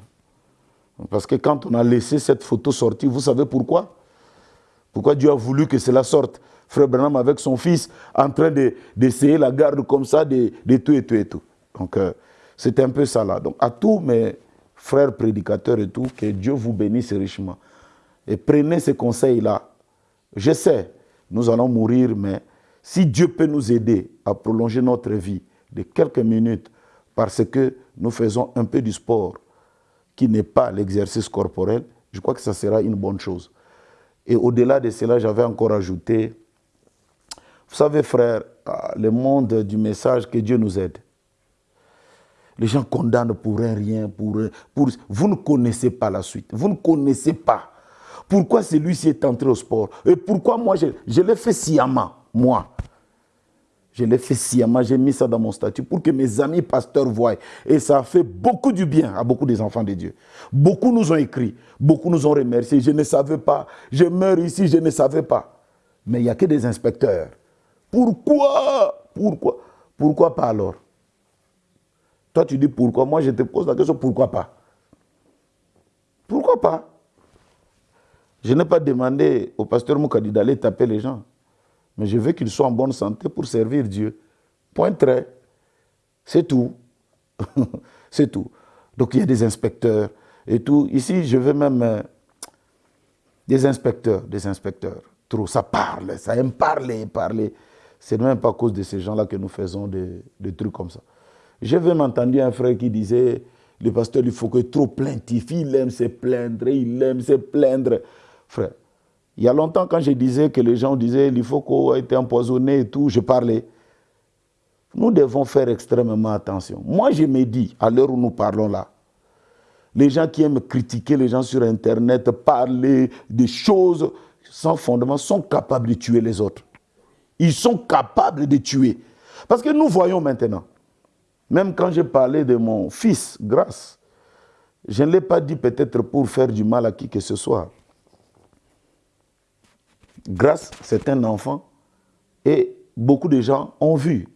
Parce que quand on a laissé cette photo sortir, vous savez pourquoi? Pourquoi Dieu a voulu que cela sorte? Frère Branham avec son fils en train d'essayer la garde comme ça, de, tout et tout et tout. Donc, euh, c'est un peu ça là. Donc, à tous mes frères prédicateurs et tout, que Dieu vous bénisse richement. Et prenez ces conseils-là. Je sais, nous allons mourir, mais si Dieu peut nous aider à prolonger notre vie de quelques minutes parce que nous faisons un peu du sport qui n'est pas l'exercice corporel, je crois que ça sera une bonne chose. Et au-delà de cela, j'avais encore ajouté, vous savez frère, ah, le monde du message, que Dieu nous aide. Les gens condamnent pour un rien, pour, pour... Vous ne connaissez pas la suite, vous ne connaissez pas pourquoi celui-ci est entré au sport? Et pourquoi moi, je, l'ai fait sciemment, moi? Je l'ai fait sciemment, j'ai mis ça dans mon statut pour que mes amis pasteurs voient. Et ça a fait beaucoup du bien à beaucoup des enfants de Dieu. Beaucoup nous ont écrit, beaucoup nous ont remercié. Je ne savais pas, je meurs ici, je ne savais pas. Mais il n'y a que des inspecteurs. Pourquoi? Pourquoi? Pourquoi pas alors? Toi, tu dis pourquoi? Moi, je te pose la question, pourquoi pas? Pourquoi pas? Je n'ai pas demandé au pasteur Moukadi d'aller taper les gens. Mais je veux qu'ils soient en bonne santé pour servir Dieu. Point très. C'est tout. C'est tout. Donc il y a des inspecteurs et tout. Ici, je veux même euh, des inspecteurs, des inspecteurs. Trop, ça parle, ça aime parler, parler. C'est même pas à cause de ces gens-là que nous faisons des, trucs comme ça. J'ai même entendu un frère qui disait, le pasteur, il faut que trop plaintif, il aime se plaindre, il aime se plaindre frère. Il y a longtemps, quand je disais que les gens disaient qu'il faut qu'on ait été empoisonné et tout, je parlais. Nous devons faire extrêmement attention. Moi, je me dis, à l'heure où nous parlons là, les gens qui aiment critiquer les gens sur Internet, parler des choses sans fondement, sont capables de tuer les autres. Ils sont capables de tuer. Parce que nous voyons maintenant, même quand j'ai parlé de mon fils, grâce, je ne l'ai pas dit peut-être pour faire du mal à qui que ce soit. Grâce, c'est un enfant. Et beaucoup de gens ont vu.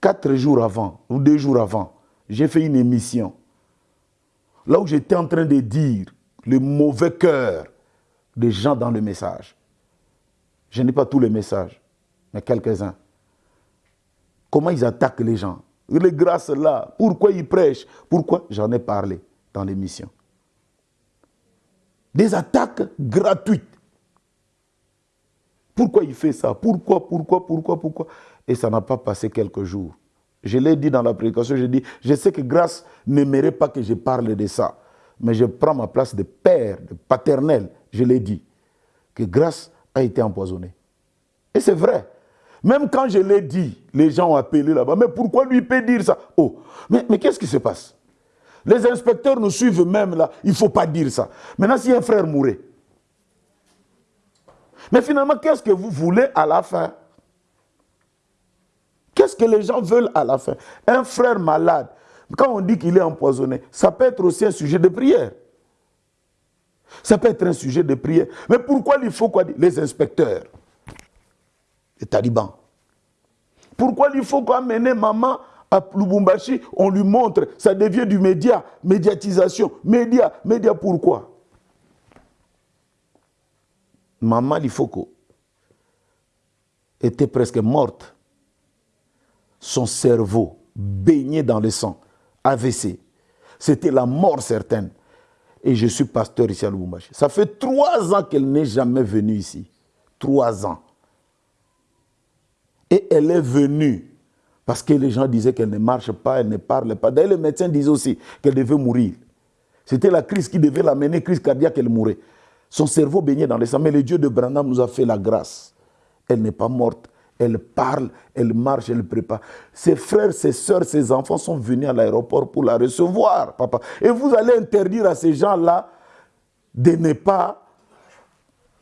Quatre jours avant, ou deux jours avant, j'ai fait une émission. Là où j'étais en train de dire le mauvais cœur des gens dans le message. Je n'ai pas tous les messages, mais quelques-uns. Comment ils attaquent les gens? Les grâces là, pourquoi ils prêchent? Pourquoi? J'en ai parlé dans l'émission. Des attaques gratuites. Pourquoi il fait ça? Pourquoi, pourquoi, pourquoi, pourquoi? Et ça n'a pas passé quelques jours. Je l'ai dit dans la prédication, je dis, je sais que grâce n'aimerait pas que je parle de ça, mais je prends ma place de père, de paternel, je l'ai dit, que grâce a été empoisonnée. Et c'est vrai. Même quand je l'ai dit, les gens ont appelé là-bas, mais pourquoi lui peut dire ça? Oh, mais, mais qu'est-ce qui se passe? Les inspecteurs nous suivent même là, il ne faut pas dire ça. Maintenant, si un frère mourait, mais finalement, qu'est-ce que vous voulez à la fin? Qu'est-ce que les gens veulent à la fin? Un frère malade, quand on dit qu'il est empoisonné, ça peut être aussi un sujet de prière. Ça peut être un sujet de prière. Mais pourquoi il faut quoi Les inspecteurs, les talibans. Pourquoi il faut amener maman à Lubumbashi, on lui montre, ça devient du média, médiatisation, média, média pourquoi? Maman Lifoko était presque morte. Son cerveau baigné dans le sang, AVC. C'était la mort certaine. Et je suis pasteur ici à Lubumbashi. Ça fait trois ans qu'elle n'est jamais venue ici. Trois ans. Et elle est venue parce que les gens disaient qu'elle ne marche pas, elle ne parle pas. D'ailleurs, les médecins disaient aussi qu'elle devait mourir. C'était la crise qui devait l'amener, crise cardiaque, elle mourait. Son cerveau baignait dans les sang. Mais le Dieu de Branham nous a fait la grâce. Elle n'est pas morte. Elle parle, elle marche, elle prépare. Ses frères, ses soeurs, ses enfants sont venus à l'aéroport pour la recevoir, papa. Et vous allez interdire à ces gens-là de ne pas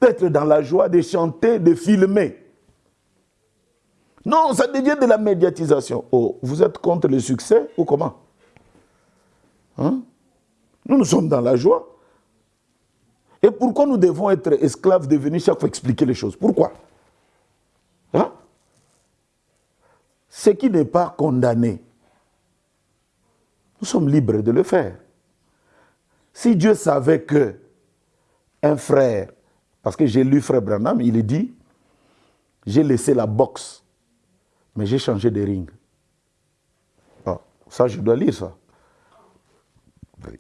être dans la joie, de chanter, de filmer. Non, ça devient de la médiatisation. Oh, vous êtes contre le succès ou comment? Hein? Nous, nous sommes dans la joie. Et pourquoi nous devons être esclaves de venir chaque fois expliquer les choses? Pourquoi? Hein? Ce qui n'est pas condamné, nous sommes libres de le faire. Si Dieu savait que un frère, parce que j'ai lu frère Branham, il dit, j'ai laissé la boxe mais j'ai changé de ring. Ah, ça, je dois lire ça.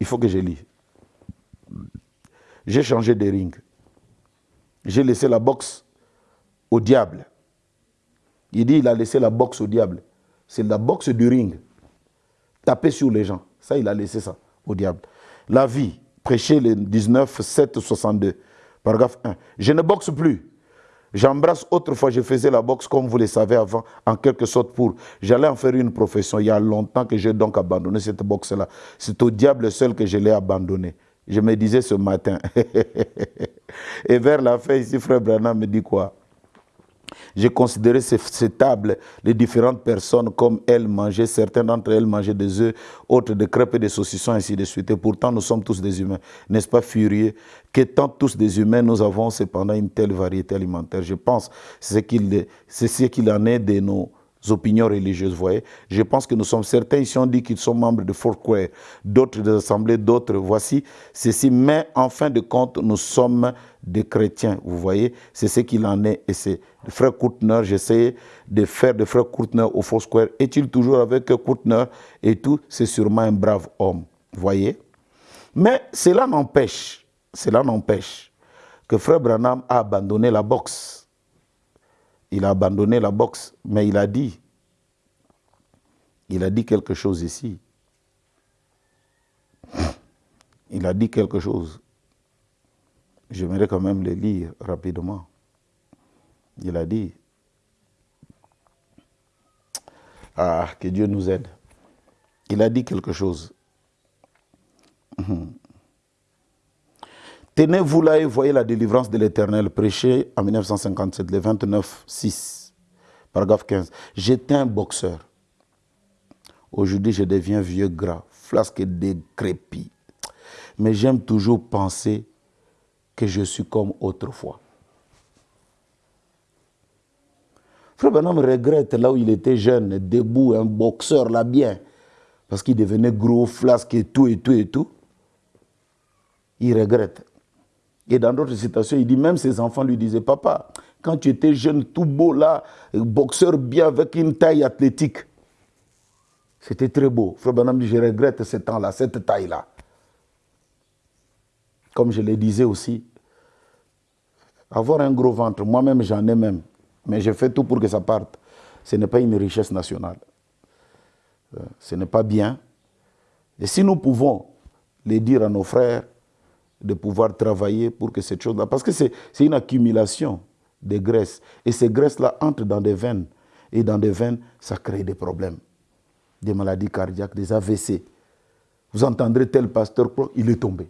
Il faut que je lise. J'ai changé de ring. J'ai laissé la boxe au diable. Il dit il a laissé la boxe au diable. C'est la boxe du ring. Taper sur les gens. Ça, il a laissé ça au diable. La vie, prêcher le 19, 7, 62. Paragraphe 1. Je ne boxe plus. J'embrasse autrefois, je faisais la boxe comme vous le savez avant, en quelque sorte pour. J'allais en faire une profession. Il y a longtemps que j'ai donc abandonné cette boxe-là. C'est au diable seul que je l'ai abandonné. Je me disais ce matin. Et vers la fin, ici, frère Branham me dit quoi? J'ai considéré ces, tables, les différentes personnes, comme elles mangeaient. Certaines d'entre elles mangeaient des œufs, autres des crêpes et des saucissons, ainsi de suite. Et pourtant, nous sommes tous des humains. N'est-ce pas furieux? Qu'étant tous des humains, nous avons cependant une telle variété alimentaire. Je pense c'est ce qu'il en est de nos opinions religieuses, vous voyez. Je pense que nous sommes certains ici, on dit qu'ils sont membres de Foursquare, d'autres des assemblées, d'autres, voici ceci. Mais en fin de compte, nous sommes des chrétiens, vous voyez. C'est ce qu'il en est. Et c'est frère Koutner, j'essaie de faire de frère Koutner au Foursquare. Est-il toujours avec Koutner et tout? C'est sûrement un brave homme, vous voyez. Mais cela n'empêche, cela n'empêche que frère Branham a abandonné la boxe il a abandonné la boxe, mais il a dit, il a dit quelque chose ici. Il a dit quelque chose. J'aimerais quand même le lire rapidement. Il a dit, ah, que Dieu nous aide. Il a dit quelque chose. Tenez-vous là et voyez la délivrance de l'Éternel prêchée en 1957, le 29, 6, paragraphe 15. J'étais un boxeur. Aujourd'hui, je deviens vieux gras, flasque décrépit. Mais j'aime toujours penser que je suis comme autrefois. Frère Benham regrette là où il était jeune, debout, un boxeur là bien, parce qu'il devenait gros, flasque et tout, et tout, et tout. Il regrette. Et dans d'autres citations, il dit même ses enfants lui disaient Papa, quand tu étais jeune, tout beau là, boxeur bien avec une taille athlétique, c'était très beau. Frère Benham dit Je regrette ce temps-là, cette taille-là. Comme je le disais aussi, avoir un gros ventre, moi-même j'en ai même, mais je fais tout pour que ça parte. Ce n'est pas une richesse nationale. Euh, ce n'est pas bien. Et si nous pouvons le dire à nos frères, de pouvoir travailler pour que cette chose-là... Parce que c'est une accumulation de graisses. Et ces graisses-là entrent dans des veines. Et dans des veines, ça crée des problèmes. Des maladies cardiaques, des AVC. Vous entendrez tel pasteur quoi, il est tombé.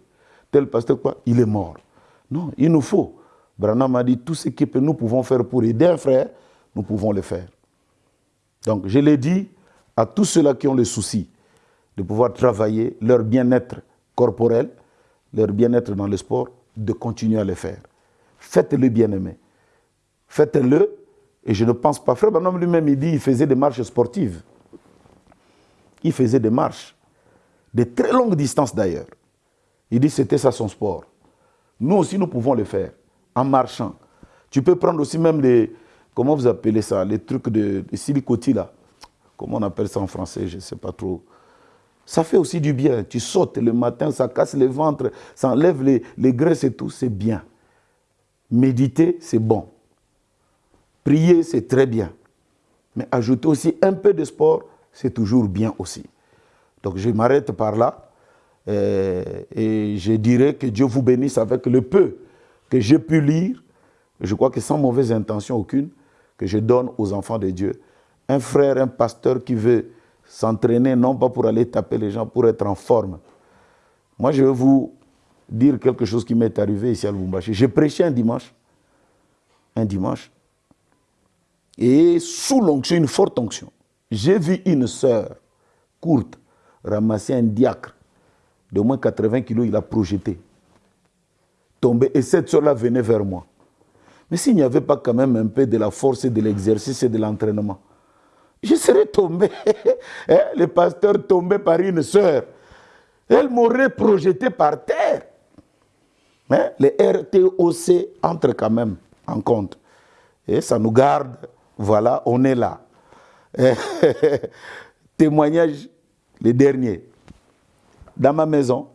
Tel pasteur quoi, il est mort. Non, il nous faut. Branham a dit tout ce que nous pouvons faire pour aider un frère, nous pouvons le faire. Donc, je l'ai dit à tous ceux-là qui ont le souci de pouvoir travailler leur bien-être corporel, leur bien-être dans le sport, de continuer à le faire. Faites-le bien-aimé. Faites-le. Et je ne pense pas. Frère Banam lui-même, il dit qu'il faisait des marches sportives. Il faisait des marches. De très longues distances d'ailleurs. Il dit c'était ça son sport. Nous aussi, nous pouvons le faire en marchant. Tu peux prendre aussi même les, comment vous appelez ça, les trucs de, de là. Comment on appelle ça en français, je ne sais pas trop. Ça fait aussi du bien. Tu sautes le matin, ça casse le ventre, ça enlève les, les graisses et tout, c'est bien. Méditer, c'est bon. Prier, c'est très bien. Mais ajouter aussi un peu de sport, c'est toujours bien aussi. Donc je m'arrête par là. Euh, et je dirais que Dieu vous bénisse avec le peu que j'ai pu lire. Je crois que sans mauvaise intention aucune, que je donne aux enfants de Dieu. Un frère, un pasteur qui veut s'entraîner, non pas pour aller taper les gens, pour être en forme. Moi, je vais vous dire quelque chose qui m'est arrivé ici à Lubumbashi. J'ai prêché un dimanche. Un dimanche. Et sous l'onction, une forte onction, j'ai vu une sœur courte ramasser un diacre de moins 80 kilos, il a projeté. Tombé. Et cette soeur-là venait vers moi. Mais s'il n'y avait pas quand même un peu de la force et de l'exercice et de l'entraînement, je serais tombé. Hein, le pasteur tombé par une sœur. Elle m'aurait projeté par terre. Mais les RTOC entrent quand même en compte. Et ça nous garde. Voilà, on est là. Témoignage, le dernier. Dans ma maison,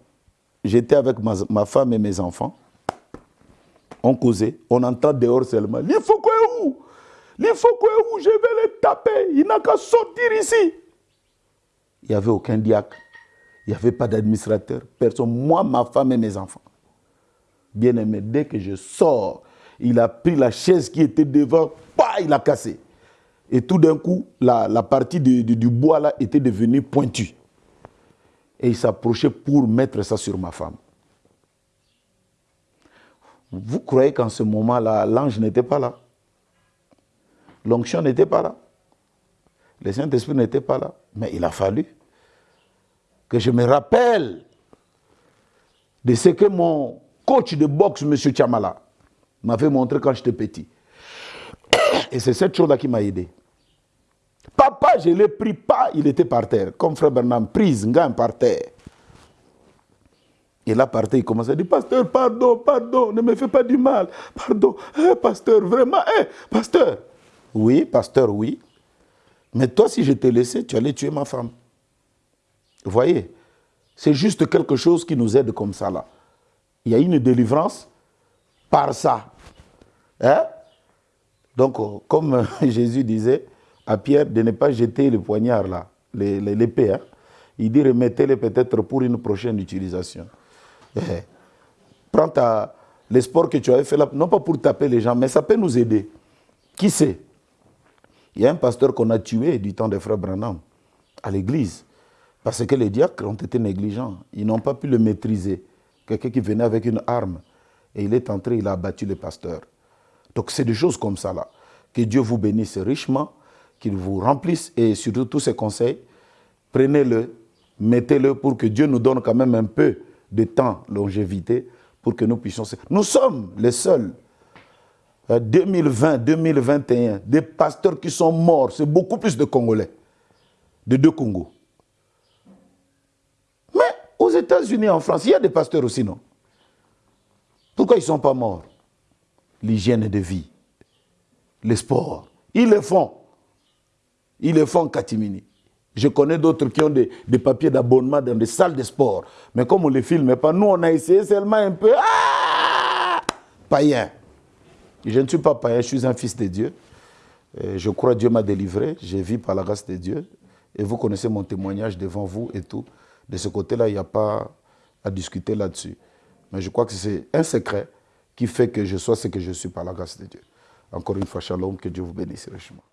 j'étais avec ma, femme et mes enfants. On causait, on entend dehors seulement. Il faut quoi où? Il faut quoi où Je vais le taper. Il n'a qu'à sortir ici. Il n'y avait aucun diacre. Il n'y avait pas d'administrateur. Personne. Moi, ma femme et mes enfants. Bien aimé, dès que je sors, il a pris la chaise qui était devant, pas, il a cassé. Et tout d'un coup, la, partie du bois là était devenue pointue et il s'approchait pour mettre ça sur ma femme. Vous croyez qu'en ce moment-là, l'ange n'était pas là? L'onction n'était pas là. Le Saint-Esprit n'était pas là. Mais il a fallu que je me rappelle de ce que mon coach de boxe, M. Chamala, m'avait montré quand j'étais petit. Et c'est cette chose-là qui m'a aidé. Papa, je l'ai pris pas, il était par terre. Comme frère Bernard, prise, gagne par terre. Et là, par terre, il commence à dire, pasteur, pardon, pardon, ne me fais pas du mal. Pardon, eh, pasteur, vraiment, eh, pasteur. Oui, pasteur, oui. Mais toi, si je t'ai laissé, tu allais tuer ma femme. Vous voyez C'est juste quelque chose qui nous aide comme ça, là. Il y a une délivrance par ça. Hein? Donc, comme Jésus disait, à Pierre de ne pas jeter le poignard là, l'épée. Hein. Il dit remettez-le peut-être pour une prochaine utilisation. Eh, prends ta, les sports que tu avais fait là, non pas pour taper les gens, mais ça peut nous aider. Qui sait? Il y a un pasteur qu'on a tué du temps des frères Branham à l'église. Parce que les diacres ont été négligents. Ils n'ont pas pu le maîtriser. Quelqu'un qui venait avec une arme et il est entré, il a abattu le pasteur. Donc c'est des choses comme ça là. Que Dieu vous bénisse richement qu'il vous remplisse et surtout tous ces conseils, prenez-le, mettez-le pour que Dieu nous donne quand même un peu de temps, longévité, pour que nous puissions... Nous sommes les seuls, 2020, euh, 2021, des pasteurs qui sont morts, c'est beaucoup plus de Congolais, de deux Congos. Mais aux États-Unis, en France, il y a des pasteurs aussi, non? Pourquoi ils ne sont pas morts? L'hygiène de vie, les sports, ils le font. Ils le font en catimini. Je connais d'autres qui ont des, papiers d'abonnement dans des salles de sport. Mais comme on ne les filme pas, nous, on a essayé seulement un peu. Ah païen. Je ne suis pas païen, je suis un fils de Dieu. je crois Dieu m'a délivré. J'ai vu par la grâce de Dieu. Et vous connaissez mon témoignage devant vous et tout. De ce côté-là, il n'y a pas à discuter là-dessus. Mais je crois que c'est un secret qui fait que je sois ce que je suis par la grâce de Dieu. Encore une fois, shalom, que Dieu vous bénisse richement.